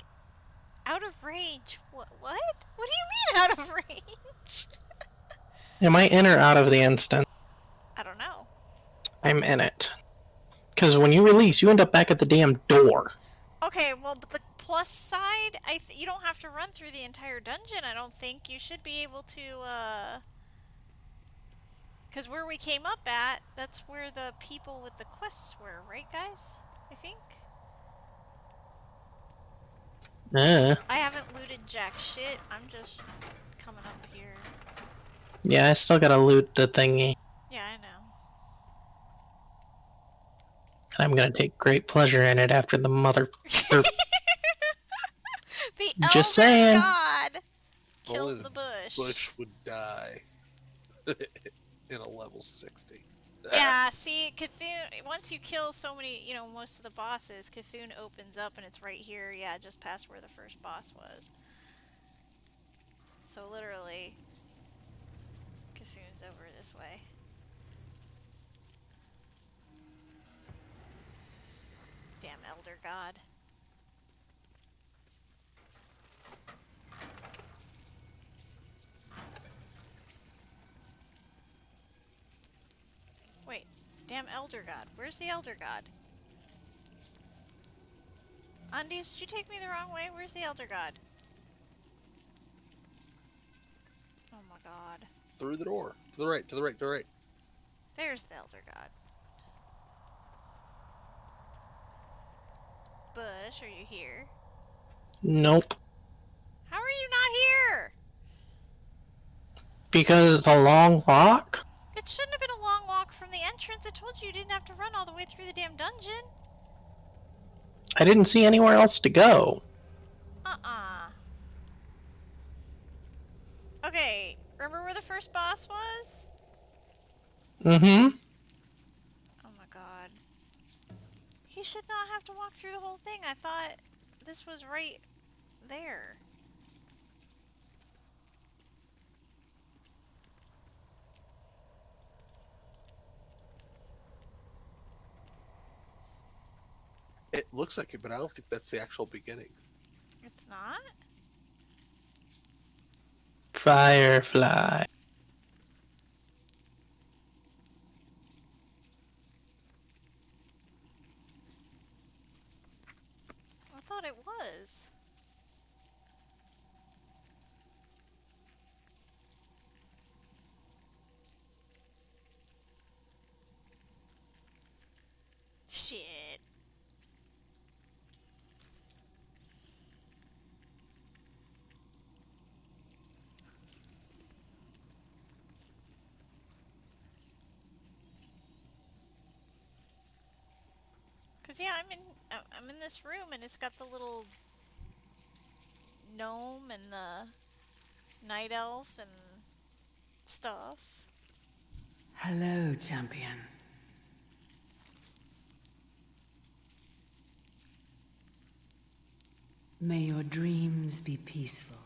out of range. What? What? What do you mean out of range? Am I in or out of the instant? I don't know. I'm in it. Because when you release, you end up back at the damn door. Okay, well, but the plus side, I th- you don't have to run through the entire dungeon. I don't think you should be able to. uh... Because where we came up at, that's where the people with the quests were, right, guys? I think. Uh, I haven't looted jack shit. I'm just coming up here. yeah, I still gotta loot the thingy. Yeah, I know. And I'm gonna take great pleasure in it after the mother. er, the Just Elder saying. God killed the the bush. Bush would die in a level 60. Yeah, see, Cthulhu, once you kill so many, you know, most of the bosses, Cthulhu opens up and it's right here, yeah, just past where the first boss was. So literally, Cthulhu's over this way. Damn Elder God. Wait, damn Elder God. Where's the Elder God? Undies, did you take me the wrong way? Where's the Elder God? Oh my god. Through the door. To the right, to the right, to the right. There's the Elder God. Bush, are you here? Nope. How are you not here? Because it's a long walk? It shouldn't have been a long walk from the entrance. I told you you didn't have to run all the way through the damn dungeon. I didn't see anywhere else to go. Uh-uh. Okay, remember where the first boss was? Mm hmm. Oh my god. He should not have to walk through the whole thing. I thought this was right there. It looks like it, but I don't think that's the actual beginning. It's not? Firefly. was. Cause yeah, I'm in I- I'm in this room and it's got the little gnome and the night elf and stuff. Hello, champion. May your dreams be peaceful.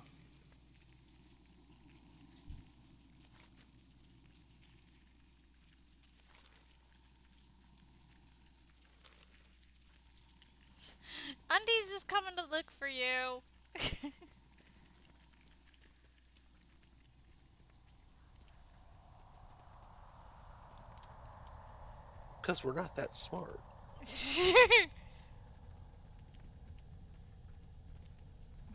Undies is coming to look for you. Because we're not that smart.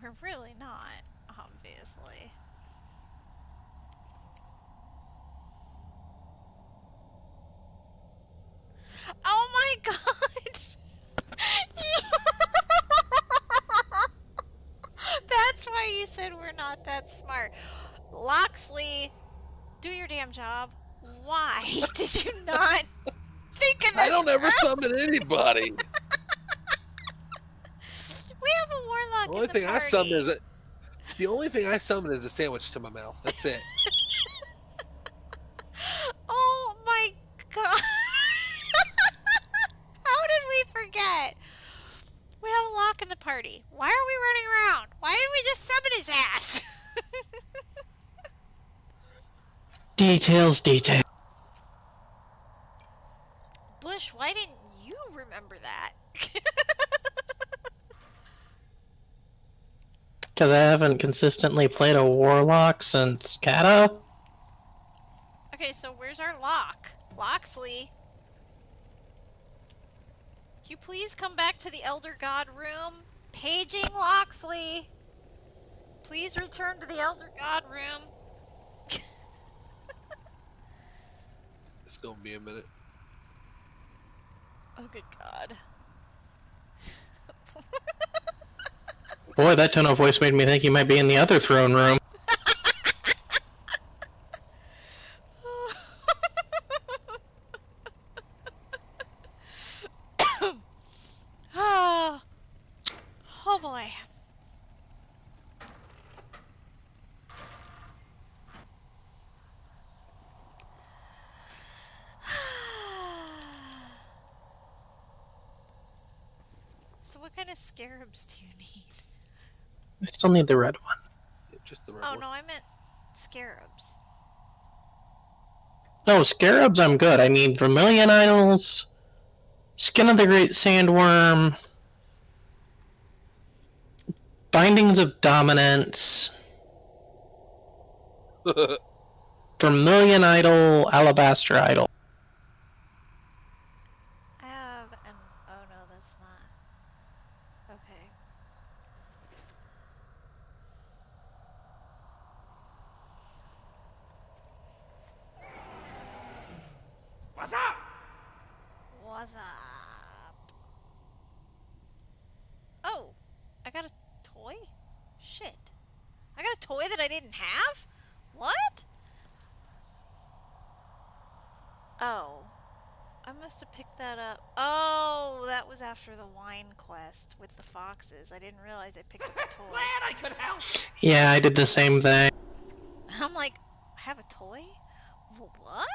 We're really not, obviously. Oh my god! That's why you said we're not that smart. Loxley, do your damn job. Why did you not think of this? I don't ever summon anybody. We have a warlock. The in only the thing I summon party. is a, the only thing I summon is a sandwich to my mouth. That's it. Oh my god! How did we forget? We have a lock in the party. Why are we running around? Why didn't we just summon his ass? Details, detail. Bush, why didn't you remember that? Because I haven't consistently played a warlock since Kata. okay, so where's our lock? Loxley. Can you please come back to the Elder God room? Paging Loxley. Please return to the Elder God room. It's gonna be a minute. Oh, good God. Boy, that tone of voice made me think he might be in the other throne room. oh, oh boy. so, what kind of scarabs do you need? I still need the red one. Yeah, Just the red Oh one. no, I meant scarabs. No, scarabs, I'm good. I need vermilion idols, skin of the great sandworm, bindings of dominance, vermilion idol, alabaster idol. I have an. Oh no, that's not. Okay. What's up? What's up? Oh, I got a toy? Shit. I got a toy that I didn't have? What? Oh. I must have picked that up. Oh, that was after the wine quest with the foxes. I didn't realize I picked up a toy. Glad I could help. Yeah, I did the same thing. I'm like, I have a toy? What?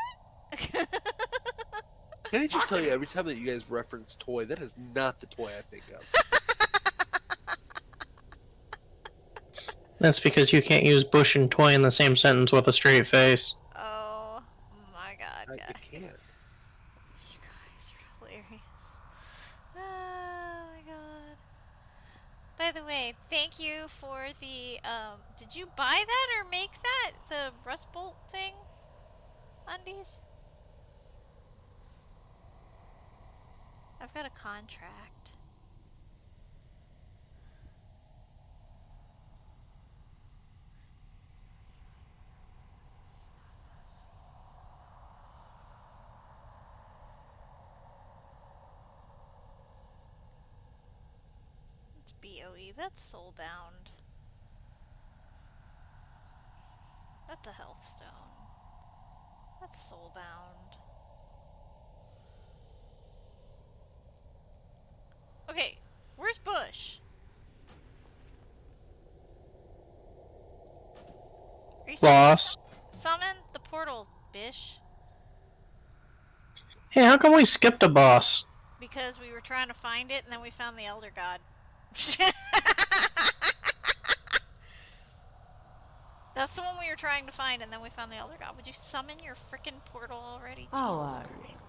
Can I just tell you, every time that you guys reference toy, that is not the toy I think of. That's because you can't use bush and toy in the same sentence with a straight face. oh my god, I, I guys. can't. You guys are hilarious. Oh my god. By the way, thank you for the um did you buy that or make that? The rust bolt thing? Undies? I've got a contract. BOE. That's soulbound. That's a health stone. That's soulbound. Okay, where's Bush? Are you saying Boss. summon the portal, Bish? Hey, how come we skipped a boss? Because we were trying to find it and then we found the Elder God. That's the one we were trying to find and then we found the Elder God. Would you summon your frickin' portal already? Oh, Jesus uh, Christ.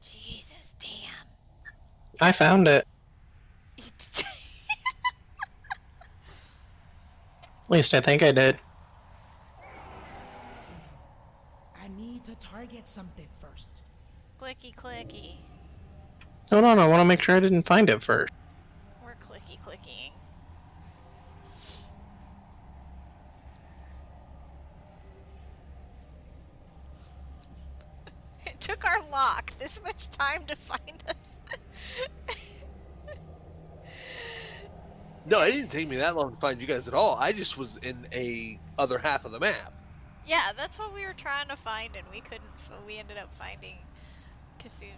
Jesus, damn. I found it. At least I think I did. I need to target something first. Clicky clicky. Hold on, I want to make sure I didn't find it first. We're clicky clicking. It took our lock this much time to find us. No, it didn't take me that long to find you guys at all. I just was in a other half of the map. yeah, that's what we were trying to find, and we couldn't. We ended up finding Cthulhu,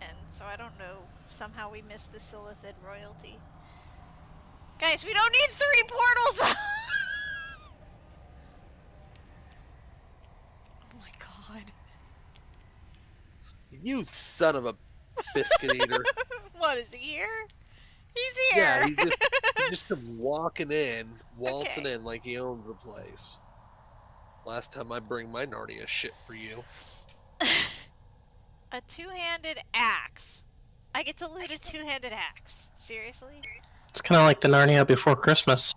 and so I don't know. Somehow we missed the Silithid royalty. Guys, we don't need three portals. oh my god. You son of a biscuit eater. what is he here? He's here. yeah, he just, he just walking in, waltzing Okay. in like he owns the place. Last time I bring my Narnia shit for you. A two-handed axe. I get to loot a two-handed axe. Seriously? It's kind of like the Narnia before Christmas.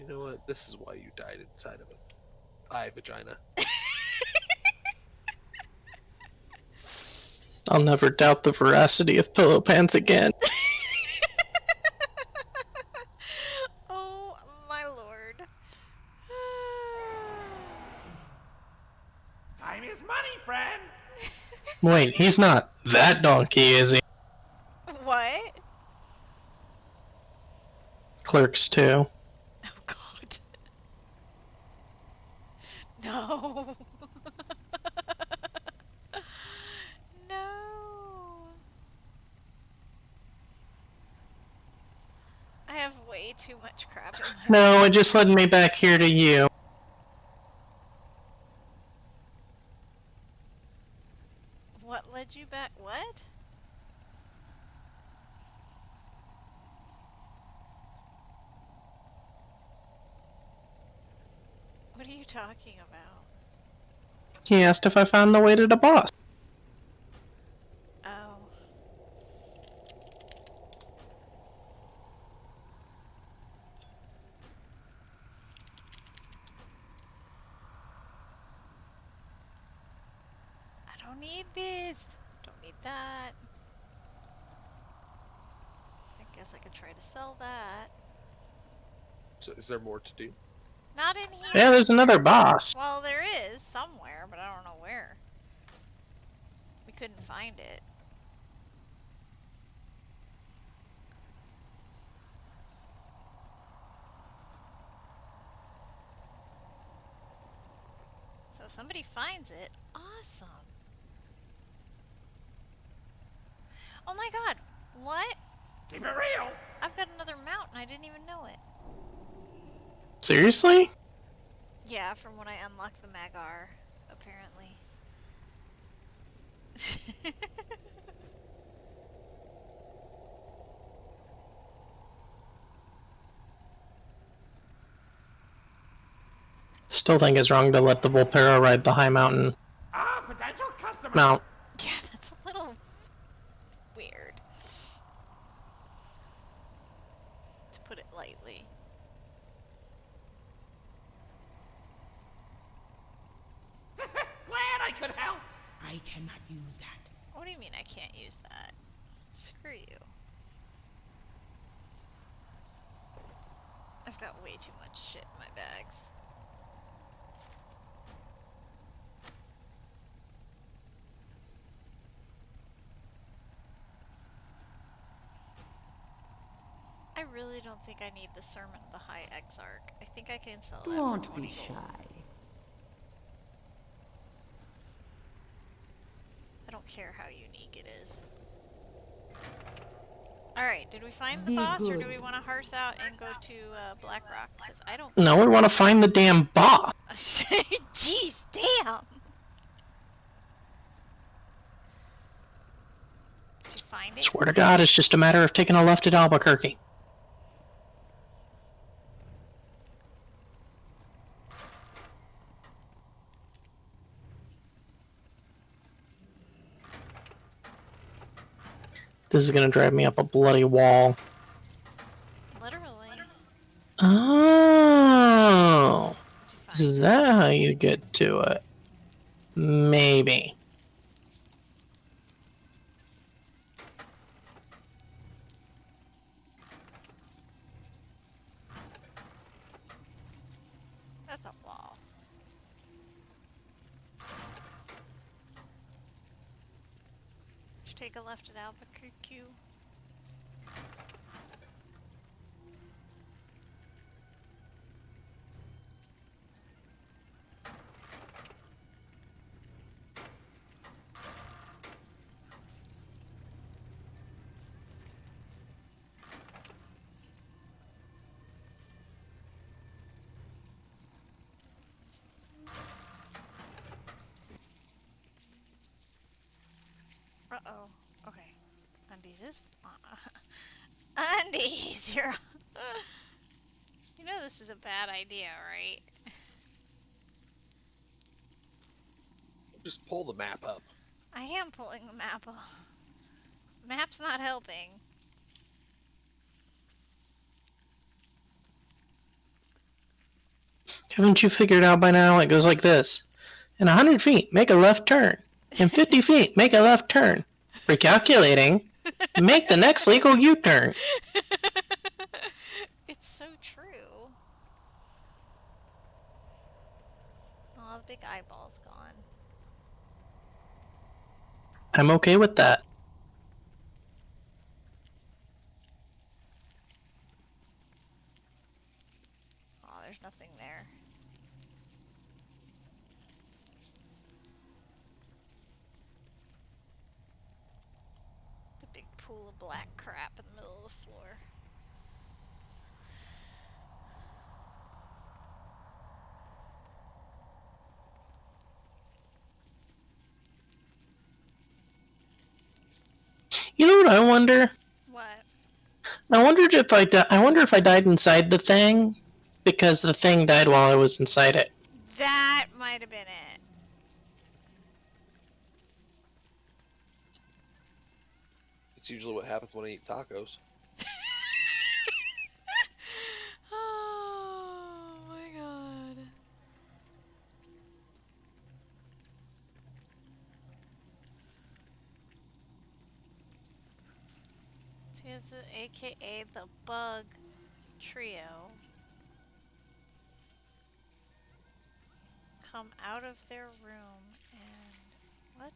You know what? This is why you died inside of a eye vagina. I'll never doubt the veracity of pillow pants again. oh my lord. Time is money, friend. Wait, he's not that donkey, is he? what? Clerks too. Oh god. No. no. I have way too much crap in my No, it just led me back here to you. What led you back? What? What are you talking about? He asked if I found the way to the boss. Oh. I don't need this. Don't need that. I guess I could try to sell that. So is there more to do? Not in here. Yeah, there's another boss. Well, there is somewhere, but I don't know where. We couldn't find it. So if somebody finds it, awesome. Oh my god, what? Keep it real. I've got another mountain, I didn't even know it. Seriously? Yeah, from when I unlocked the Mag'har, apparently. Still think it's wrong to let the Volpera ride the high mountain Ah, potential customer. mount. yeah, that's a little weird. To put it lightly. Glad I could help. I cannot use I can't use that. Screw you. I've got way too much shit in my bags. I really don't think I need the Sermon of the High Exarch. I think I can sell that Don't be gold. shy. I don't care how unique it is. Alright, did we find the Be boss or do we want to hearth out and go to uh, Blackrock? Because I don't. No, we want to find the damn boss. Jeez, damn! Did you find it? Swear to God, it's just a matter of taking a left at Albuquerque. This is gonna drive me up a bloody wall. Literally. Oh, Did you find is that how you get to it? Maybe. That's a wall. Should take a left at Albuquerque. Uh oh. Okay. Undies is. Uh, undies! You're. you know this is a bad idea, right? Just pull the map up. I am pulling the map off. Map's not helping. Haven't you figured out by now? It goes like this. In 100 feet, make a left turn. In 50 feet, make a left turn. Recalculating, make the next legal U turn. it's so true. Oh, the big eyeball's gone. I'm okay with that. Oh, there's nothing there. It's a big pool of black crap in the middle of the floor. You know what I wonder? What? I wondered if I di- I wonder if I died inside the thing because the thing died while I was inside it. That might have been it. It's usually what happens when I eat tacos. The AKA the Bug Trio. Come out of their room and. What?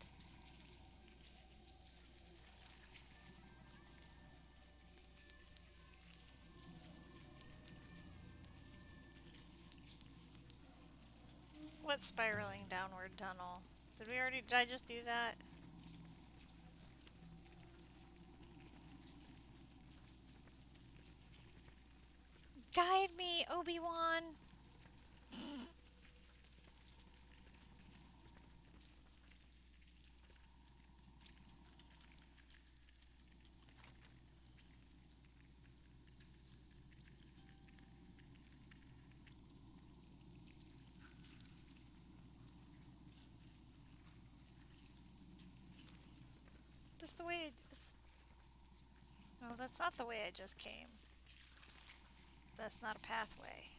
What spiraling downward tunnel? Did we already, did I just do that? Guide me, Obi-Wan! That's the way it is. No, that's not the way I just came. That's not a pathway.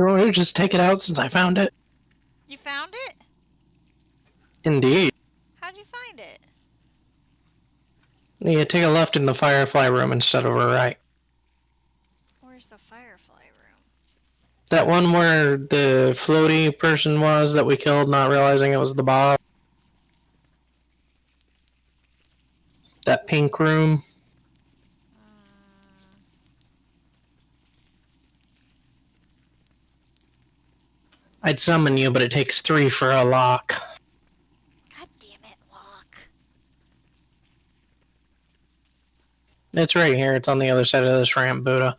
You want me to just take it out since I found it? You found it? Indeed. How'd you find it? Yeah, take a left in the Firefly room instead of a right. Where's the firefly room? That one where the floaty person was that we killed, not realizing it was the boss. That pink room. I'd summon you, but it takes three for a lock. God damn it, Locke. It's right here. It's on the other side of this ramp, Buddha.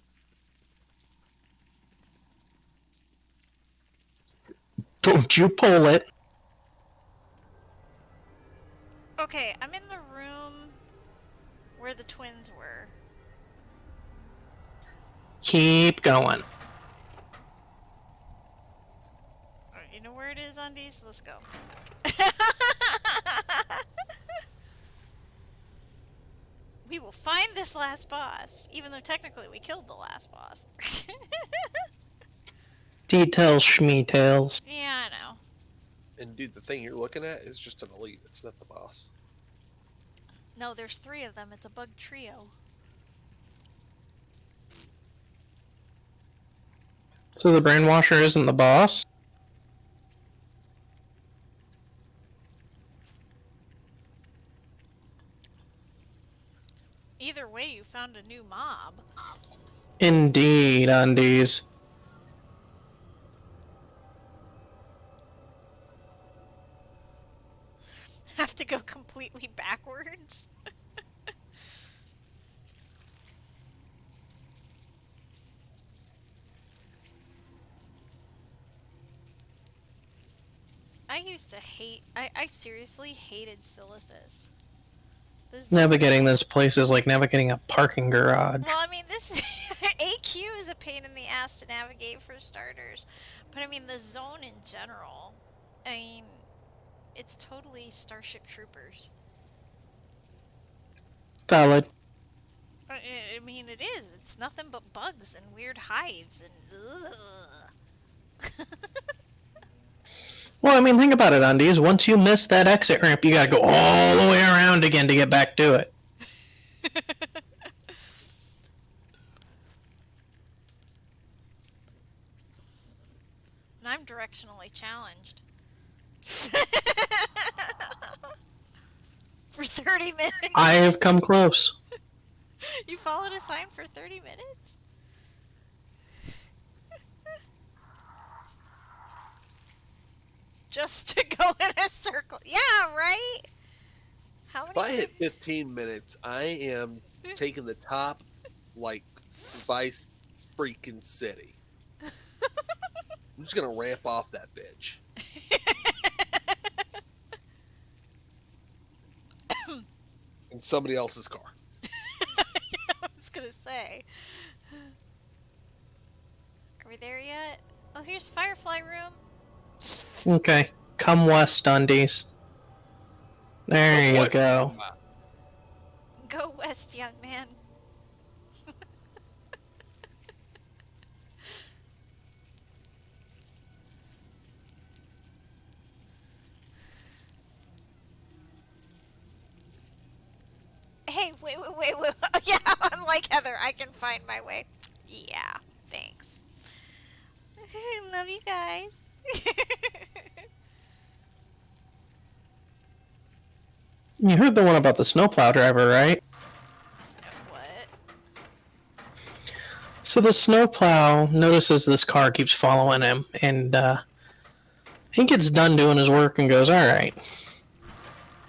Don't you pull it. Okay, I'm in the room where the twins were. Keep going. Alright, you know where it is, Let's go. we will find this last boss, even though technically we killed the last boss. Details, schmeetails. yeah, I know. And dude, the thing you're looking at is just an elite. It's not the boss. No, there's three of them. It's a bug trio. So the brainwasher isn't the boss? Either way, you found a new mob. Indeed, undies. Have to go completely backwards. I used to hate. I, I seriously hated Silithus. This Navigating this place is like navigating a parking garage. Well, I mean, this AQ is a pain in the ass to navigate for starters, but I mean the zone in general. I mean, it's totally Starship Troopers. Valid. I I- I mean, it is. It's nothing but bugs and weird hives and. Well, I mean, think about it, undies. Once you miss that exit ramp, you gotta go all the way around again to get back to it. and I'm directionally challenged. for 30 minutes? I have come close. You followed a sign for 30 minutes? Just to go in a circle. Yeah, right? How many If I hit 15 minutes, I am taking the top like Vice freaking City. I'm just gonna ramp off that bitch. In somebody else's car. I was gonna say. Are we there yet? Oh, here's Firefly Room. Okay, come west, undies. There you What? go. Go west, young man. Hey, wait, wait, wait, wait. Yeah, I'm like Heather. I can find my way. Yeah, thanks. Love you guys. You heard the one about the snowplow driver, right? Snow what? So the snowplow notices this car keeps following him, and uh, he gets done doing his work and goes, "All right,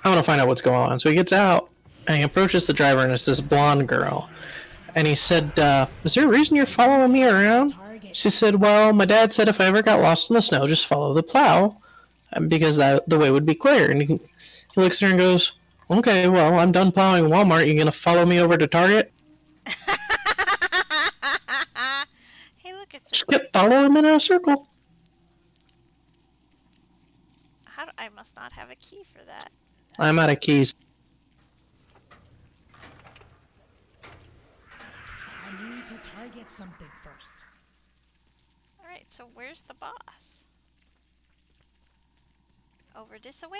I want to find out what's going on." So he gets out and he approaches the driver, and it's this blonde girl, and he said, uh, "Is there a reason you're following me around?" She said, "Well, my dad said if I ever got lost in the snow, just follow the plow, uh, because that the way would be clear." And he, he looks at her and goes, "Okay, well, I'm done plowing Walmart. You gonna follow me over to Target?" hey, look, it's Just kept following him in a circle. how do, I must not have a key for that. I'm out of keys. I need to target something first. All Alright, so where's the boss? Over this way?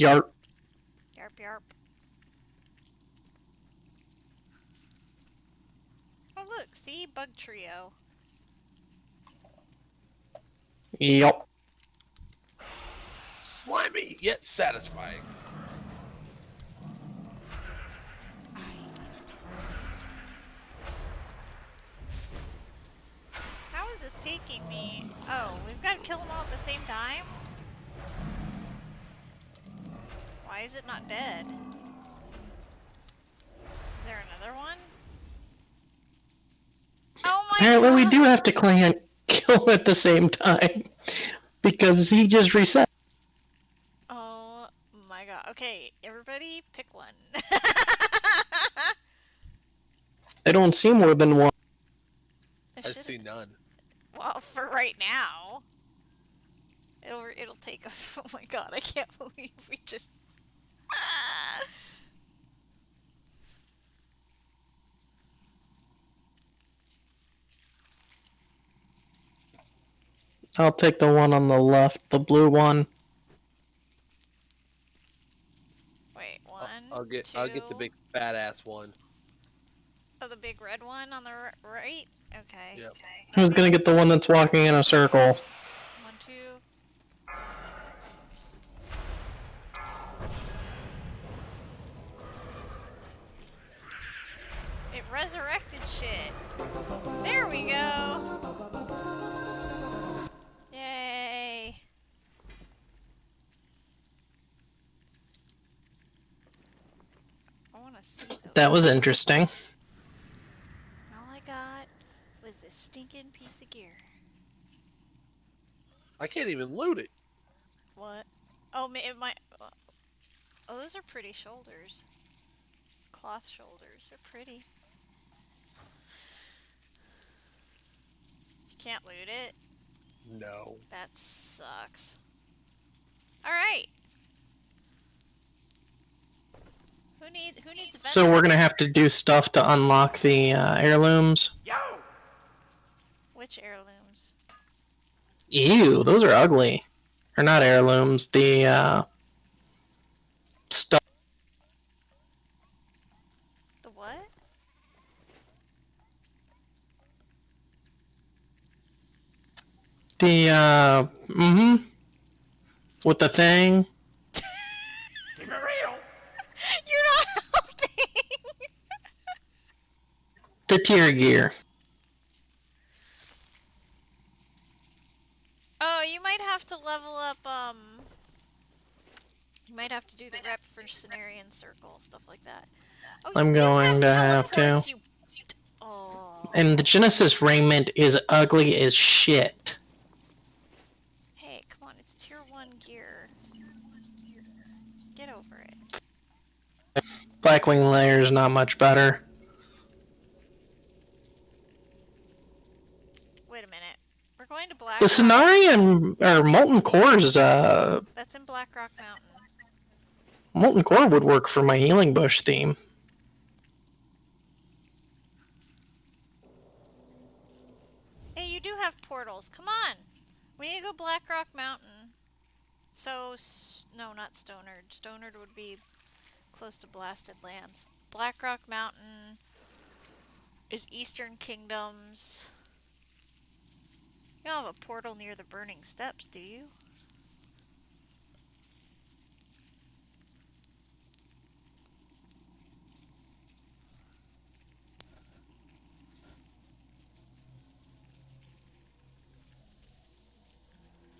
Yarp. Yarp yarp. Oh look, see? Bug trio. Yup. Slimy yet satisfying. Is taking me? Oh, we've got to kill them all at the same time? Why is it not dead? Is there another one? Oh my Apparently, we do have to clan kill at the same time because he just reset. Oh my god. Okay, everybody pick one. I don't see more than one. I see none. Well, for right now. It'll it'll take a Oh my god, I can't believe we just ah. I'll take the one on the left, the blue one. Wait, I'll- one. I'll get I'll get the big fat ass one. Oh, the big red one on the r- right? Okay. Yep. Who's gonna get the one that's walking in a circle? One, two. It resurrected shit. There we go. Yay. I want to see. That was interesting. All I got was this stinking piece of gear. I can't even loot it. What? Oh, ma- it might. Oh, those are pretty shoulders. Cloth shoulders. They're pretty. You can't loot it. No. That sucks. All right. Who need? Who needs? So we're gonna have to do stuff to unlock the uh, heirlooms. Which heirlooms? Ew, those are ugly. Or not heirlooms, the uh, stuff. The what? The uh, mm-hmm. With the thing. Keep it real. You're not helping. The tear gear. You might have to level up, um... You might have to do the rep for Cenarion Circle, stuff like that. Oh, I'm going to have to. you- Oh. And the Genesis raiment is ugly as shit. Hey, come on, it's tier 1 gear. Get over it. Blackwing Lair is not much better. Wait a minute. We're going to Black The Rock. Cenarion or Molten Core's uh, That's in Blackrock Mountain. Molten Core would work for my healing bush theme. Hey, you do have portals. Come on. We need to go Blackrock Mountain. So, no, not Stonard. Stonard would be close to Blasted Lands. Blackrock Mountain is Eastern Kingdoms. You don't have a portal near the Burning Steppes, do you?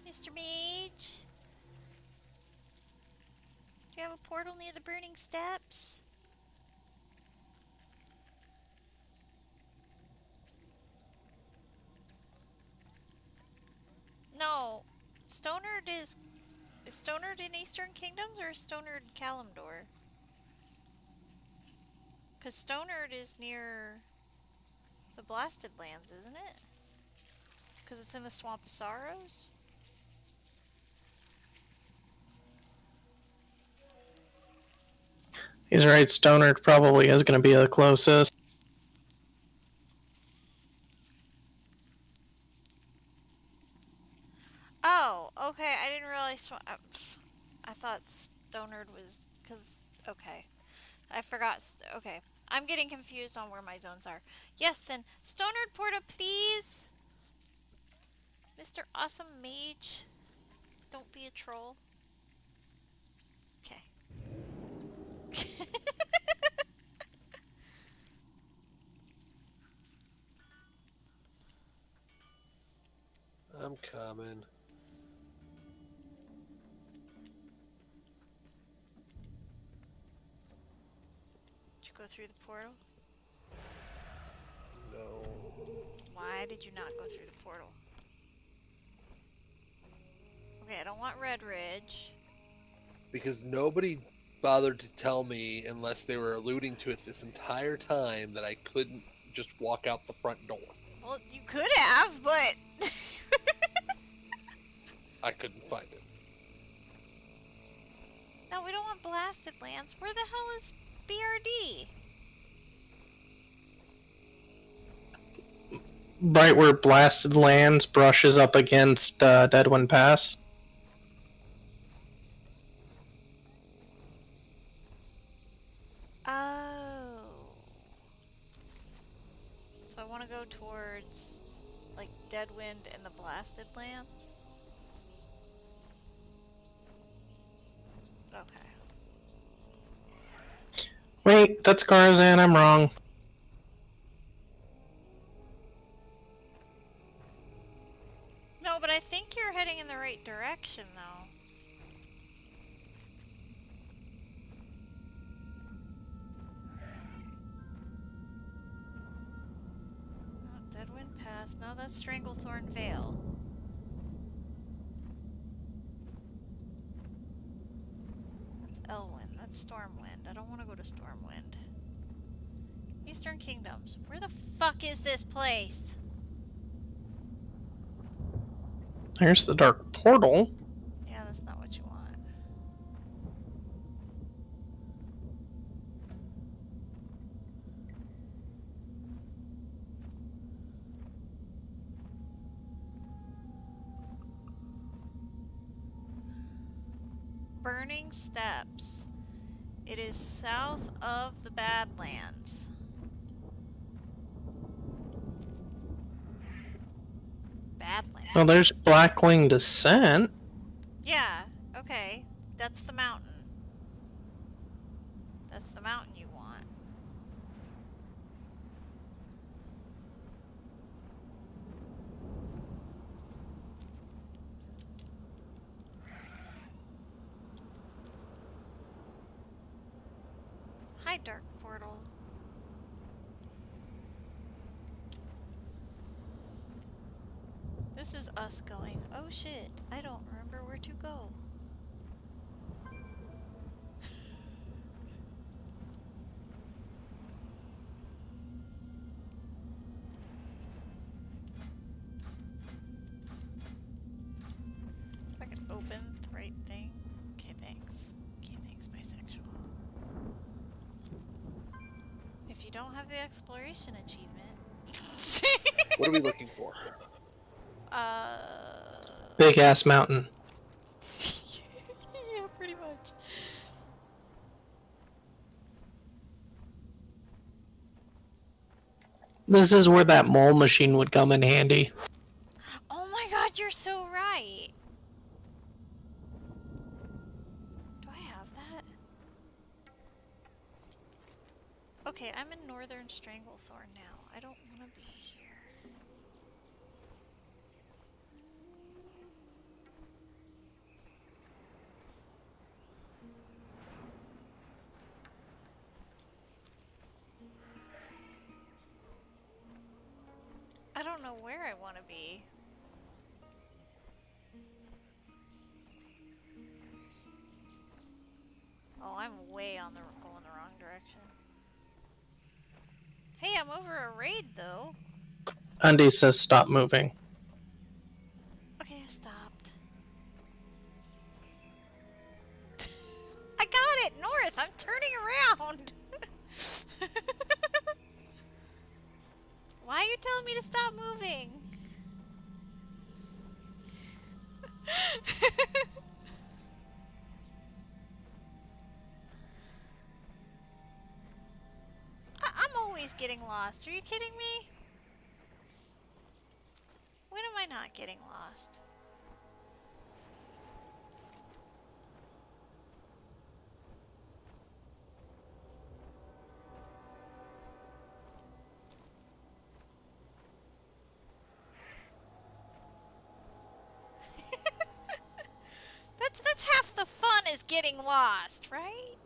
Mr. Mage? Do you have a portal near the Burning Steppes? No. Stonard is... Is Stonard in Eastern Kingdoms or Stonard Kalimdor? Because Stonard is near the Blasted Lands, isn't it? Because it's in the Swamp of Sorrows? He's right, Stonard probably is going to be the closest. Oh, okay. I didn't realize. I, I thought Stonard was because. Okay, I forgot. Okay, I'm getting confused on where my zones are. Yes, then Stonard Porta, please. Mr. Awesome Mage, don't be a troll. Okay. I'm coming. Go through the portal? No. Why did you not go through the portal? Okay, I don't want Redridge. Because nobody bothered to tell me, unless they were alluding to it this entire time, that I couldn't just walk out the front door. Well, you could have, but I couldn't find it. no, we don't want blasted lands. Where the hell is BRD? Right where Blasted Lands brushes up against uh, Deadwind Pass. Oh. So I want to go towards like Deadwind and the blasted lands. Okay. Wait, that's Garzan, I'm wrong. No, but I think you're heading in the right direction, though. Deadwind Pass. No, that's Stranglethorn Vale. That's Elwynn. That's Stormwind. I don't want to go to Stormwind. Eastern Kingdoms. Where the fuck is this place? There's the Dark Portal. Yeah, that's not what you want. Burning Steppes. It is south of the Badlands. Badlands. Well, there's Blackwing Descent. Yeah, okay. That's the mountain. That's the mountain you want. Hi, Dark Portal. This is us going, oh shit, I don't remember where to go. If I can open the right thing. Okay, thanks. Okay, thanks, bisexual. If you don't have the exploration achievement. What are we looking for? uh. Big ass mountain. yeah, pretty much. This is where that mole machine would come in handy. Oh my god, you're so right. Do I have that? Okay, I'm in Northern Stranglethorn now. I don't don't know where I want to be. Oh, I'm way on the going the wrong direction. Hey, I'm over a raid though. Undy says stop moving. Okay, I stopped. I got it, north. I'm turning around. Why are you telling me to stop moving? I am always getting lost. Are you kidding me? When am I not getting lost? Lost, right?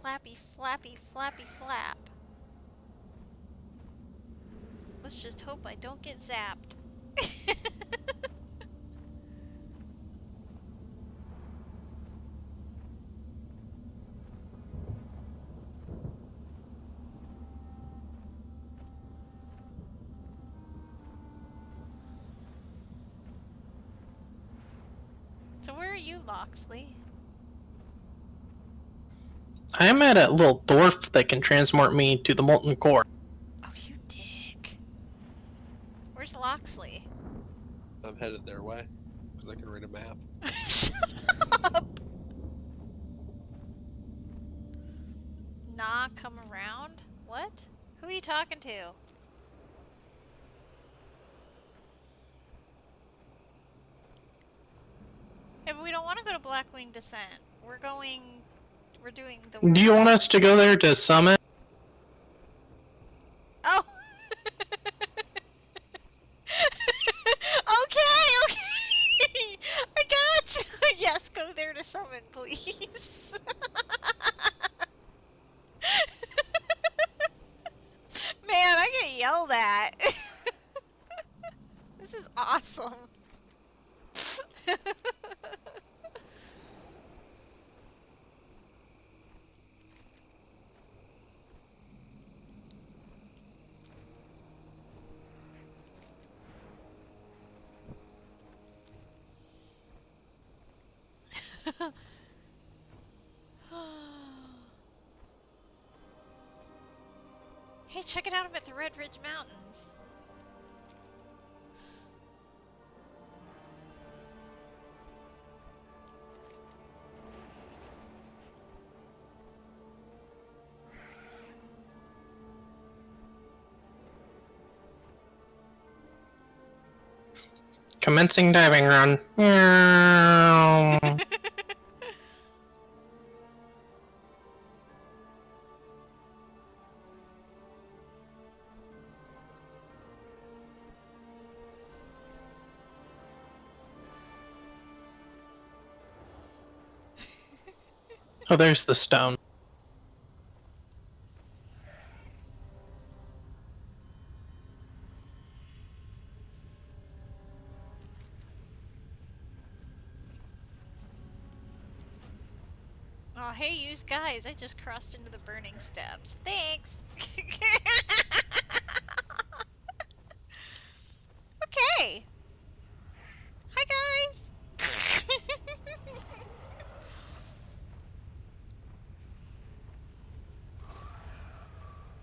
Flappy, flappy, flappy, flap. Let's just hope I don't get zapped. so where are you, Loxley? I'm at a little dwarf that can transport me to the molten core. Oh, you dick. Where's Loxley? I'm headed their way because I can read a map. Shut up. Nah, come around? What? Who are you talking to? But we don't want to go to Blackwing Descent. We're going. We're doing the. Do you want us to go there to summit? Oh! okay, okay! I got you! Yes, go there to summon, please. Man, I get yelled at. this is awesome. Hey, check it out. I'm at the Redridge Mountains. Commencing diving run. Oh, there's the stone. Oh, hey, you guys. I just crossed into the burning steppes. Thanks. okay. Hi, guys.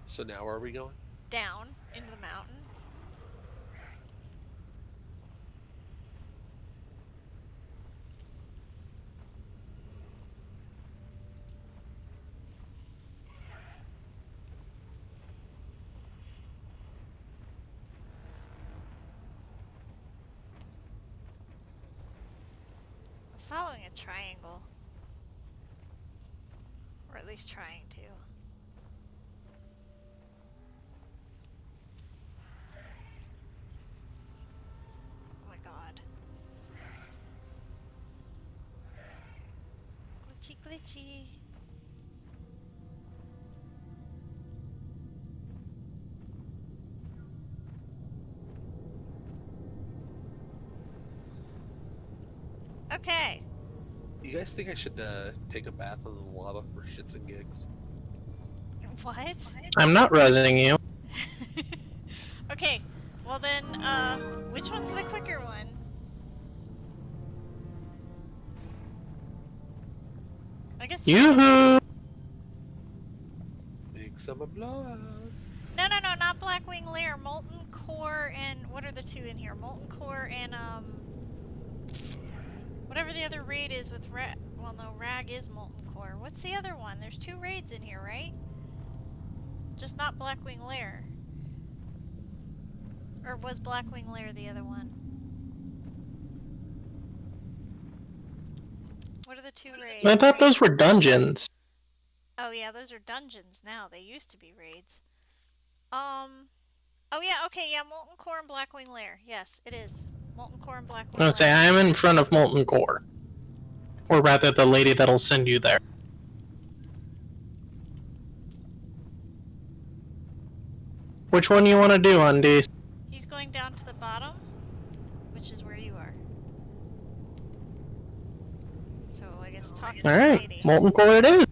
So now where are we going? Down into the mountain. Following a triangle. Or at least trying to. Oh my god. Glitchy glitchy. Okay. You guys think I should uh, take a bath in the lava for shits and gigs? What? I'm not resing you. Yoo-hoo! Big summer blowout. No, no, no, not Blackwing Lair. Molten Core and what are the two in here? Molten Core and um. Whatever the other raid is with Rag. Well, no, Rag is Molten Core. What's the other one? There's two raids in here, right? Just not Blackwing Lair. Or was Blackwing Lair the other one? What are the two raids? I thought those were dungeons. Oh yeah, those are dungeons now. They used to be raids. Um. Oh yeah. Okay. Yeah. Molten Core and Blackwing Lair. Yes, it is. Molten Core and Blackwing. I would say I'm in front of Molten Core. Or rather, the lady that'll send you there. Which one you want to do, Undies? He's going down to the bottom, which is where you are. So I guess talk to Alright, lady. Molten Core it is.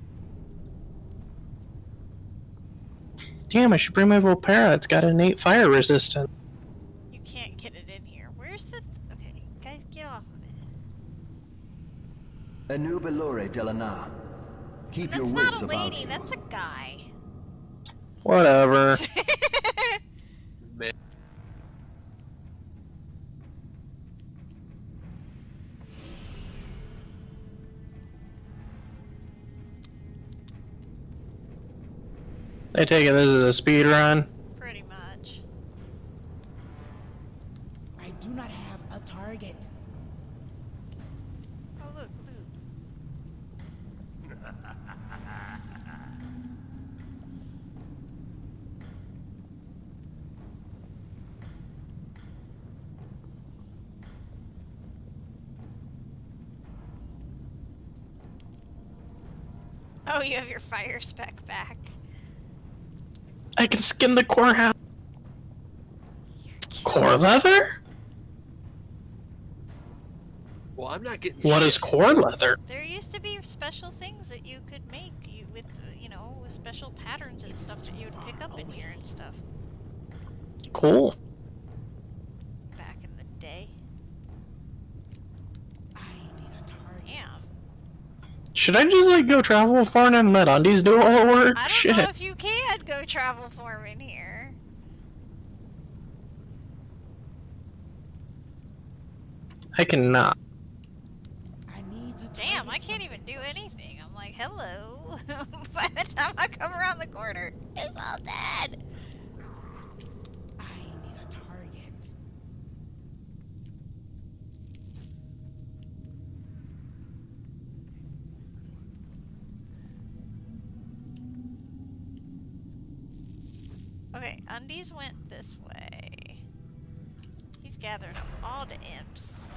Damn, I should bring my Volpera. It's got innate fire resistance. You can't get it in here. Where's the? Okay, guys, get off of it. Anubelore Delana. Keep your That's not a lady. That's a guy. Whatever. I take it this is a speed run. Pretty much. I do not have a target. Oh look, loot. Oh, you have your fire spec back. I can skin the core house. Core leather? well, I'm not getting. What is shit. core leather? There used to be special things that you could make you, with, you know, with special patterns and stuff that you would pick up in here and stuff Cool. back in the day. I need a target. Yeah. Should I just like go travel for and let Undies do all the work? I don't Shit. know if you can go travel form in here. I cannot. I need to Damn, I can't even do anything. I'm like, hello. By the time I come around the corner, it's all dead. I need a target. Okay, Undies went this way. Up all the imps.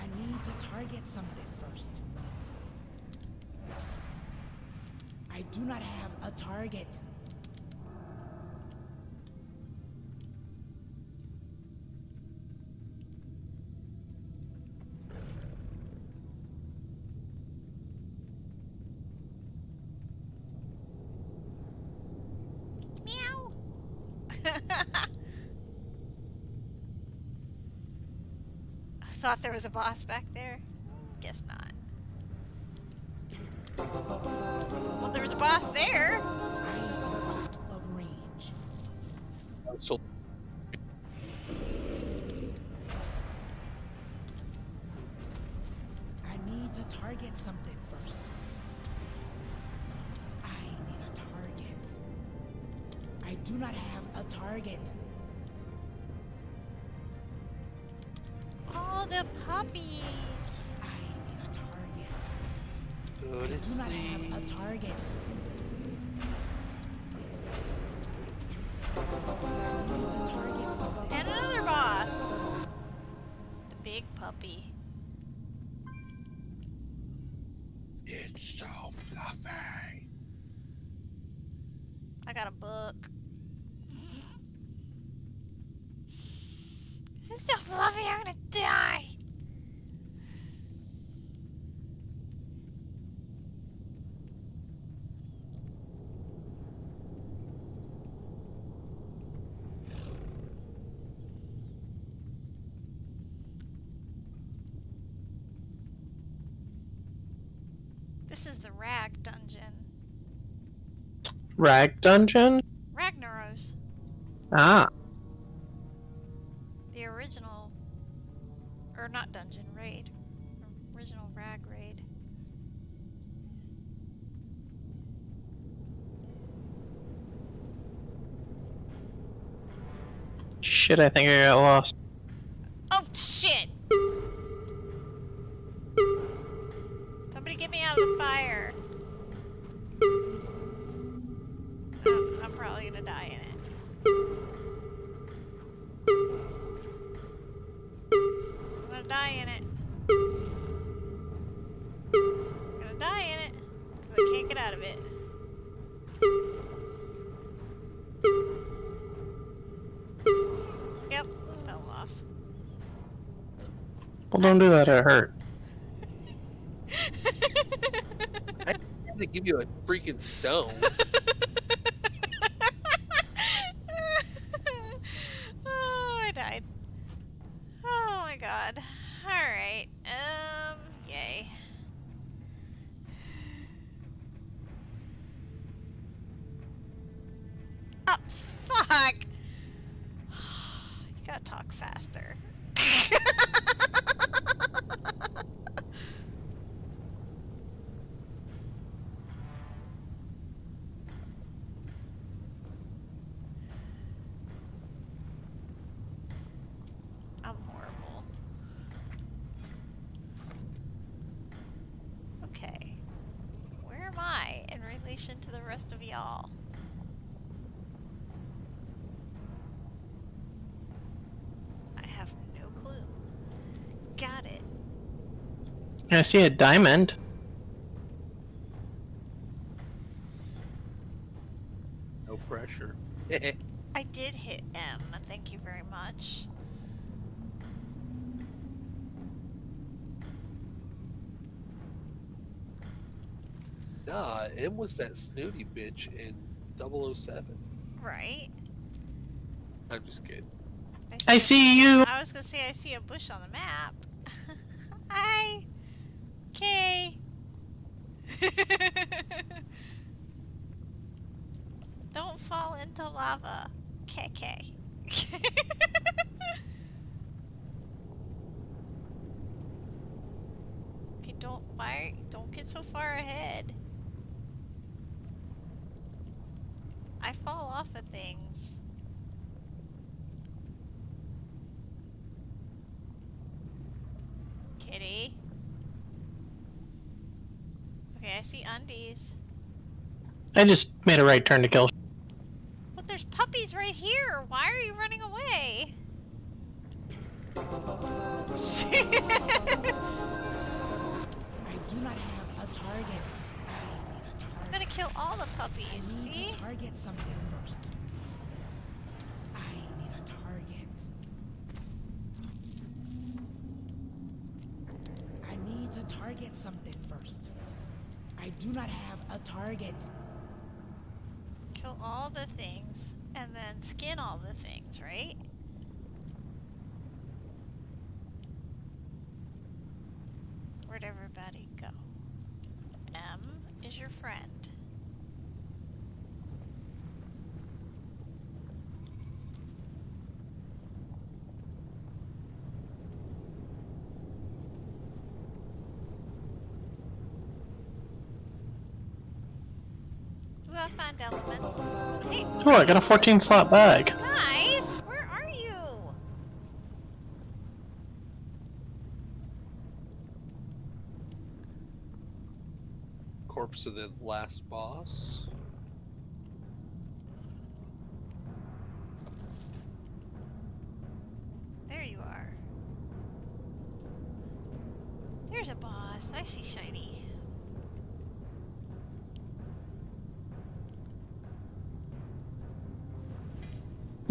I need to target something first. I do not have a target. Thought there was a boss back there. Guess not. Well, there was a boss there. Target. This is the Rag Dungeon. Rag dungeon? Ragnaros. Ah. The original. Or not dungeon, raid. Original Rag raid. Shit, I think I got lost. Oh shit! Out of the fire. Oh, I'm probably gonna die in it. I'm gonna die in it. I'm gonna die in it. Because I can't get out of it. Yep, fell off. Well, don't do that, it hurt. They give you a freaking stone. oh, I died. Oh my god. Alright. Um, yay. Oh, fuck! You gotta talk faster. I'm horrible. Okay. Where am I in relation to the rest of y'all? I have no clue. Got it. I see a diamond. No pressure. I did hit M. Thank you very much. nah, M was that snooty bitch in 007. Right? I'm just kidding. I see you! I was gonna say I see a bush on the map. Hi. Okay. Don't fall into lava. KK. okay, don't why don't get so far ahead. I fall off of things. Kitty. Okay, I see undies. I just made a right turn to kill. I got a 14 slot bag.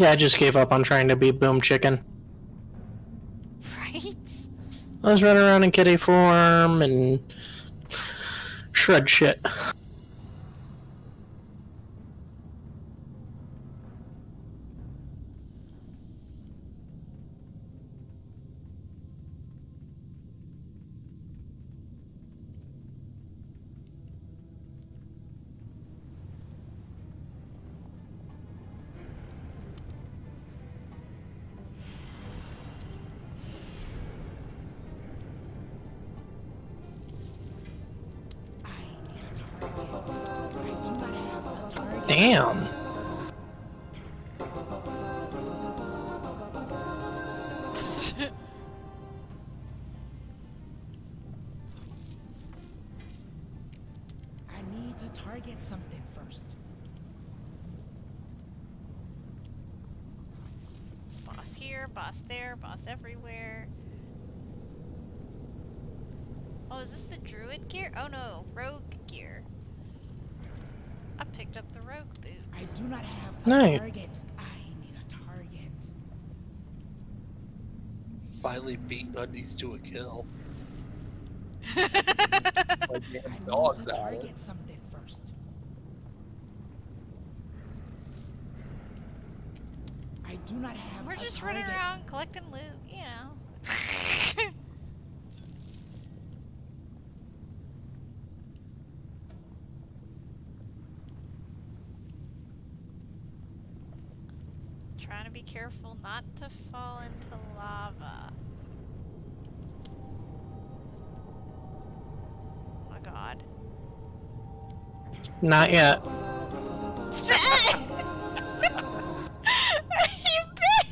Yeah, I just gave up on trying to be Boom Chicken. Right? I was running around in kitty form and shred shit. Damn. Target. Finally beat Undies to a kill. I Like damn need dogs to out. target something first. I do not have We're a just target. running around collecting loot, you know. Trying to be careful not to fall into lava. Oh my god. Not yet. you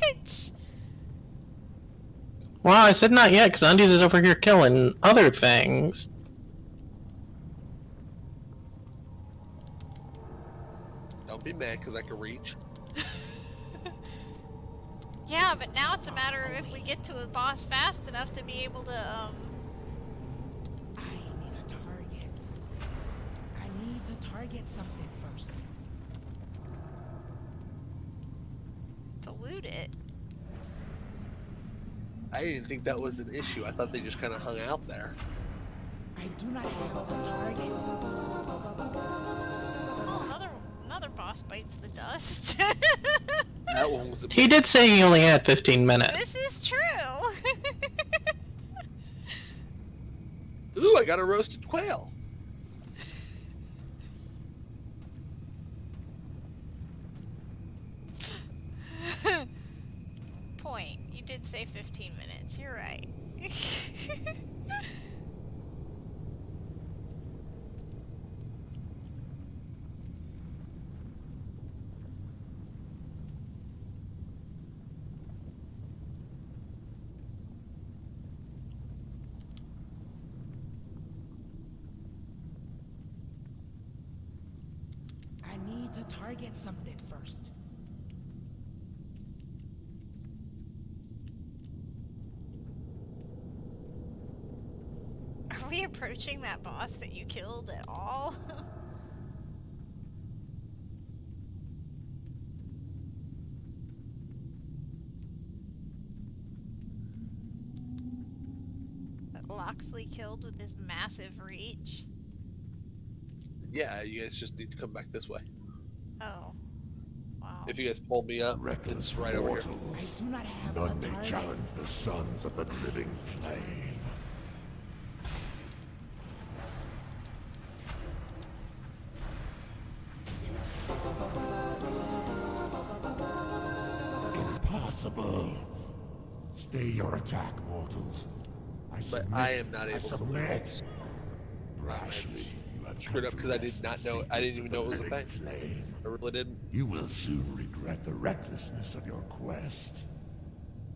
bitch! Well, I said not yet because Undies is over here killing other things. Don't be mad because I can reach. Yeah, but now it's a matter of if we get to a boss fast enough to be able to, um, I need a target. I need to target something first. to loot it. I didn't think that was an issue. I thought they just kind of hung out there. I do not have a target. Oh, another another boss bites the dust. That one was a He did say he only had 15 minutes. this is true. Ooh, I got a roasted quail. Point. You did say 15 minutes. You're right. I need to something first. Are we approaching that boss that you killed at all? that Loxley killed with his massive reach? Yeah, you guys just need to come back this way. If you guys pull me up, it's right over here. I do not have None a may target. challenge the sons of the living flame. Impossible. Stay your attack, mortals. I But submit. I am not I able to submit. Rashly, you have Screwed up because I did not know- I didn't even know it was a secrets of the thing. I really didn't. You will soon regret the recklessness of your quest.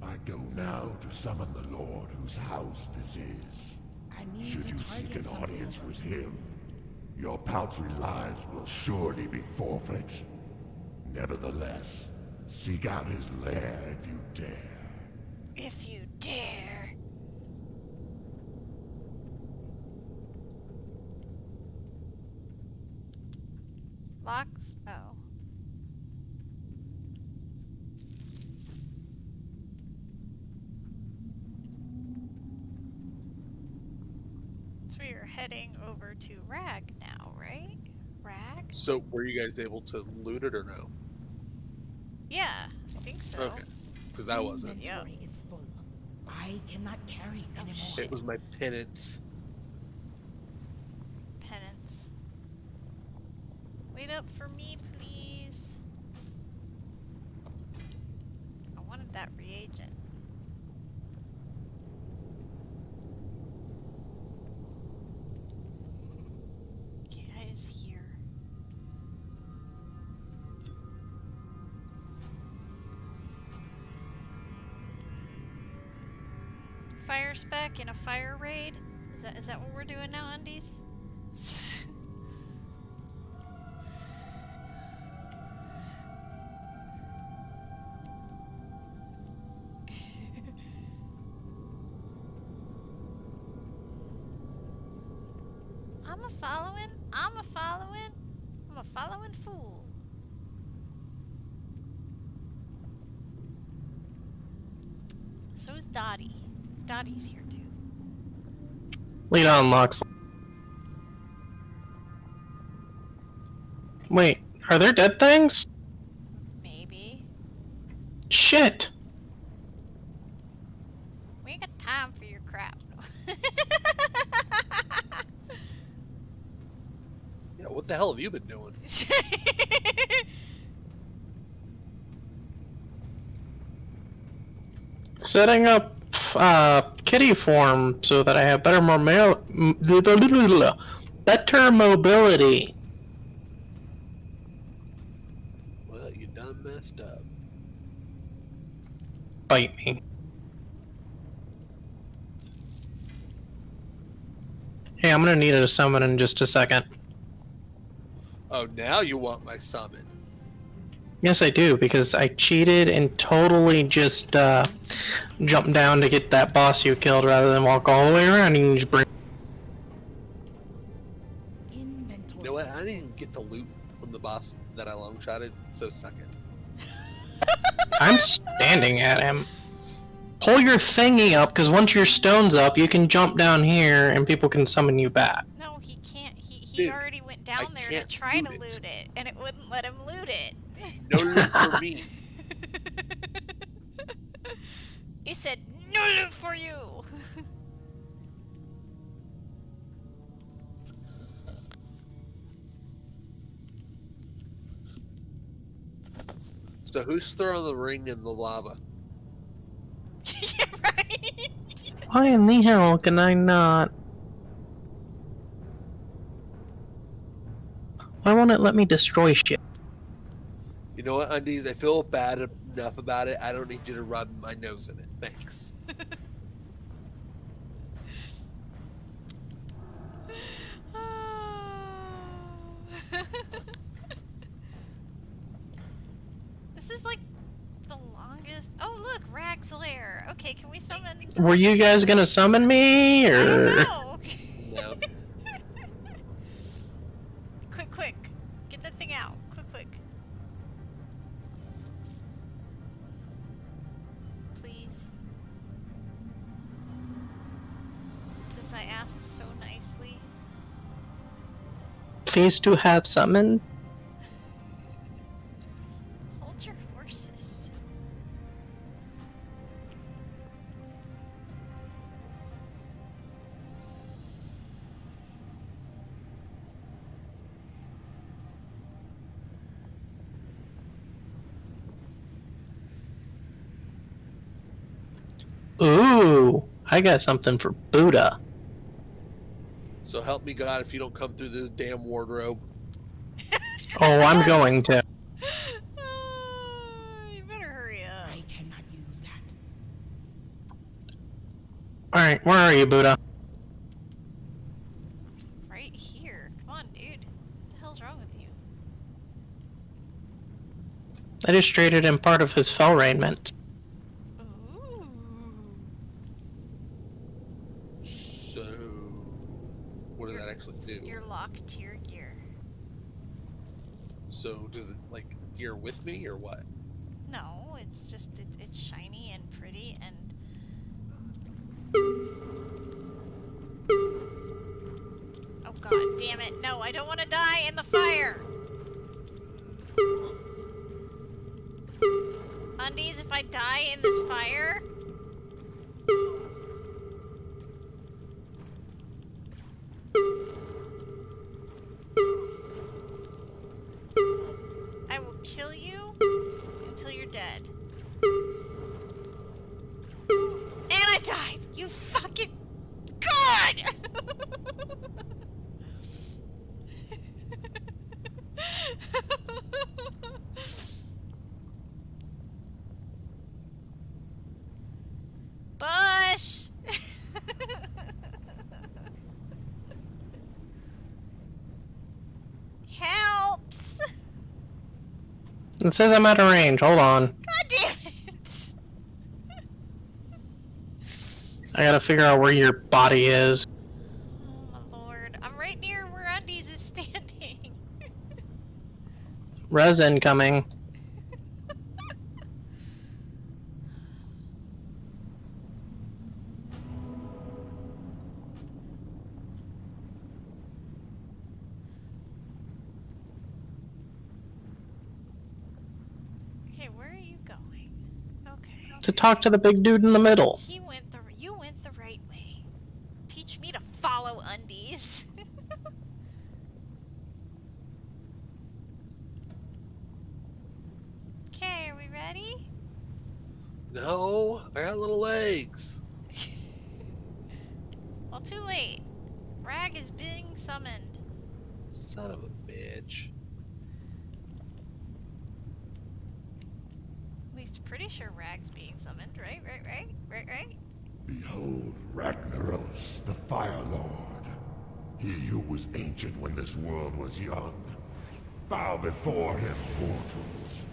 I go now to summon the Lord whose house this is. I need Should to you seek an audience with him, your paltry lives will surely be forfeit. Nevertheless, seek out his lair if you dare. If you dare. Locks? Oh. So we are heading over to Rag now, right? Rag? So, were you guys able to loot it or no? Yeah, I think so. Okay. Because I wasn't. Yep. Inventory is full. I cannot carry oh, anymore. It was my penance. Penance. Spec in a fire raid? Is that is that what we're doing now, Undies? Lead on, Lux. Wait, are there dead things? Maybe. Shit! We ain't got time for your crap. Yeah, what the hell have you been doing? Setting up uh, kitty form so that I have better more better mobility. Well, you done messed up. Bite me. Hey, I'm gonna need a summon in just a second. Oh, now you want my summon. Yes, I do, because I cheated and totally just uh, jumped down to get that boss you killed rather than walk all the way around and just bring. Inventory. You know what? I didn't even get to loot from the boss that I long shotted, so suck it. I'm standing at him. Pull your thingy up, because once your stone's up, you can jump down here and people can summon you back. no, he can't. He he Dude, already went down I there to try to loot loot it. it, and it wouldn't let him loot it. No loot for me. he said, "No loot for you." So who's throwing the ring in the lava? yeah, right. Why in the hell can I not? Why won't it let me destroy shit? You know what, Undies? I feel bad enough about it. I don't need you to rub my nose in it. Thanks. this is like the longest. Oh, look, Rag's lair. Okay, can we summon? Were you guys gonna summon me, I don't or please to have summoned? Hold your horses. Ooh, I got something for Buddha. So help me God if you don't come through this damn wardrobe. Oh, I'm going to. Ah, you better hurry up. I cannot use that. Alright, where are you, Buddha? Right here. Come on, dude. What the hell's wrong with you? I just traded him part of his fell raiment. Ooh. So, what does that actually do? You're locked to your gear. So, does it like gear with me or what? No, it's just it's, it's shiny and pretty and Oh god damn it. No, I don't want to die in the fire. Undies, if I die in this fire, dead. And I died! You fucking god! It says I'm out of range. Hold on. God damn it! I gotta figure out where your body is. Oh my lord. I'm right near where Undies is standing. Res incoming. okay, where are you going? Okay. To talk to the big dude in the middle. He went the you went the right way. Teach me to follow undies. okay, are we ready? No, I got little legs. Well, too late. Rag is being summoned. Son of a bitch. At least pretty sure Rag's being summoned, right? Right, right? Right, right? Behold Ragnaros, the Fire Lord. He who was ancient when this world was young. Bow before him, mortals.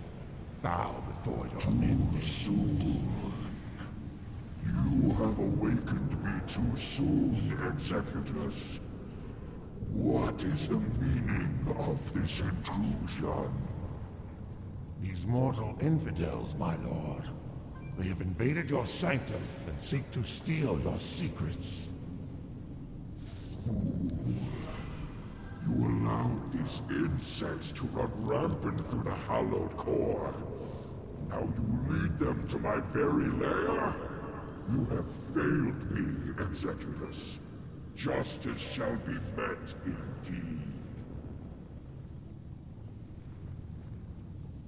Bow before your Too soon. You have awakened me too soon, Executus. What is the meaning of this intrusion? These mortal infidels, my lord. They have invaded your sanctum and seek to steal your secrets. Fool. You allowed these insects to run rampant through the hallowed core. Now you lead them to my very lair? You have failed me, Executus. Justice shall be met indeed.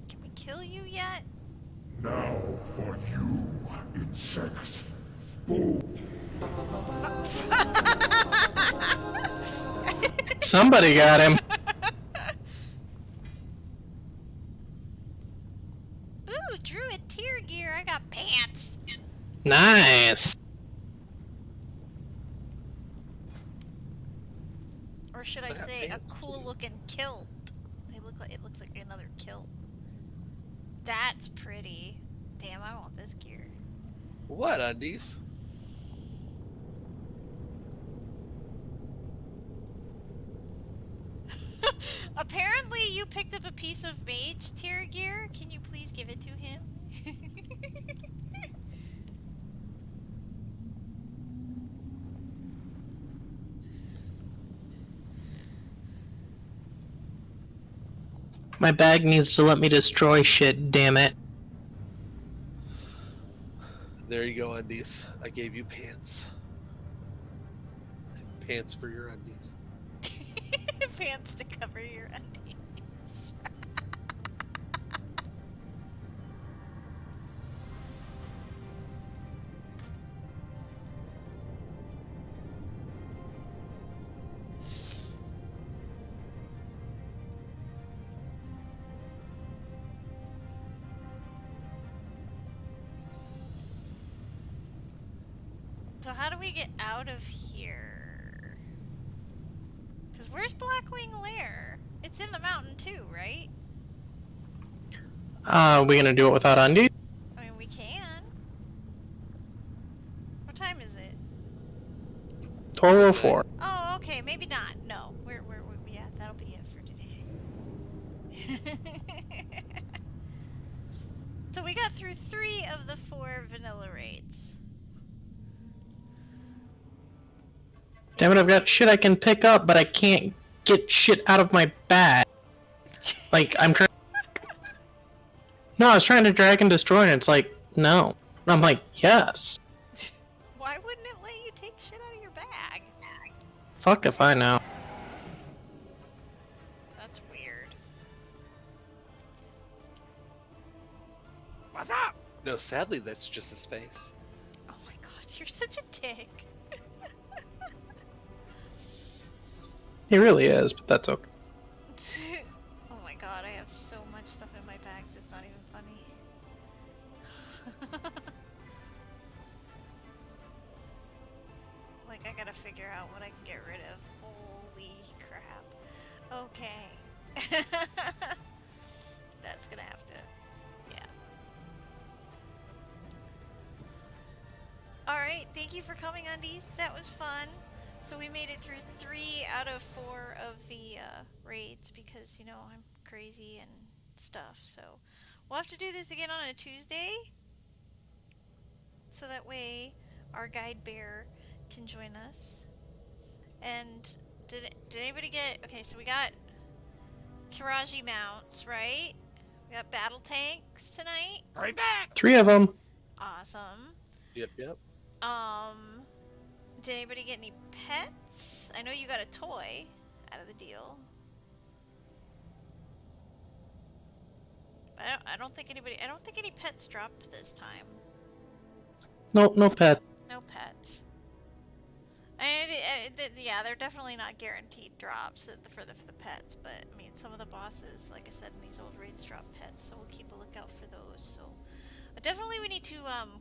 Can we kill you yet? Now for you, insects. Boom. Somebody got him. Ooh, druid tier gear. I got pants. Nice. Or should I I uh, say a pants, cool too. looking kilt? They look like it looks like another kilt. That's pretty. Damn, I want this gear. What undies? Apparently you picked up a piece of mage tier gear. Can you please give it to him? My bag needs to let me destroy shit, damn it. There you go, undies. I gave you pants. Pants for your undies. Pants to cover your undies. Uh, we gonna do it without Andy? I mean, we can. What time is it? 1204. Oh, okay, maybe not. No, we're, we're, we yeah, that'll be it for today. so we got through three of the four vanilla raids. Damn it, I've got shit I can pick up, but I can't get shit out of my bag. Like, I'm trying. No, I was trying to drag and destroy, and it's like, no. And I'm like, yes. Why wouldn't it let you take shit out of your bag? Fuck if I know. That's weird. What's up? No, sadly, that's just his face. Oh my god, you're such a dick. He really is, but that's okay. figure out what I can get rid of. Holy crap. Okay. That's gonna have to... Yeah. Alright, thank you for coming, Undies. That was fun. So we made it through three out of four of the uh, raids because, you know, I'm crazy and stuff. So we'll have to do this again on a Tuesday. So that way our guide bear can join us. And did did anybody get? Okay, so we got Qiraji mounts, right? We got battle tanks tonight. Right back! Three of them. Awesome. Yep, yep. Um, did anybody get any pets? I know you got a toy out of the deal. I don't, I don't think anybody. I don't think any pets dropped this time. No, no pet. No pets. Uh, th- yeah, they're definitely not guaranteed drops for the for the pets, but I mean, some of the bosses, like I said in these old raids, drop pets, so we'll keep a lookout for those. So, but definitely we need to um,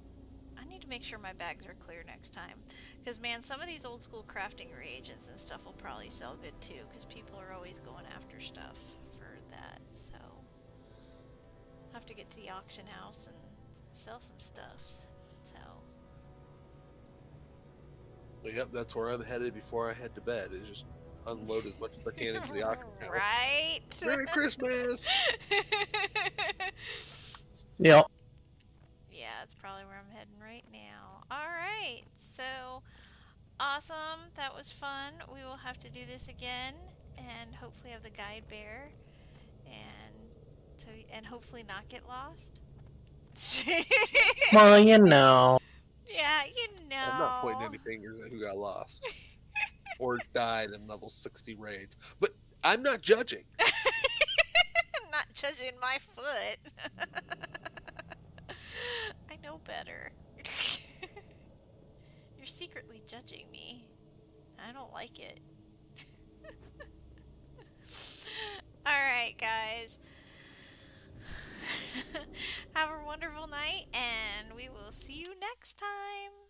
I need to make sure my bags are clear next time, because man, some of these old school crafting reagents and stuff will probably sell good too, because people are always going after stuff for that. So, have to get to the auction house and sell some stuffs. So. Yep, that's where I'm headed before I head to bed. Is just unload as much as I can into the auction house. Right. Merry Christmas. Yep. yeah, that's probably where I'm heading right now. All right. So awesome. That was fun. We will have to do this again and hopefully have the guide bear and so and hopefully not get lost. Well, you know. Yeah, you know. I'm not pointing any fingers at who got lost or died in level 60 raids, but I'm not judging. not judging my foot. I know better. You're secretly judging me. I don't like it. Alright, guys. Have a wonderful night, and we will see you next time.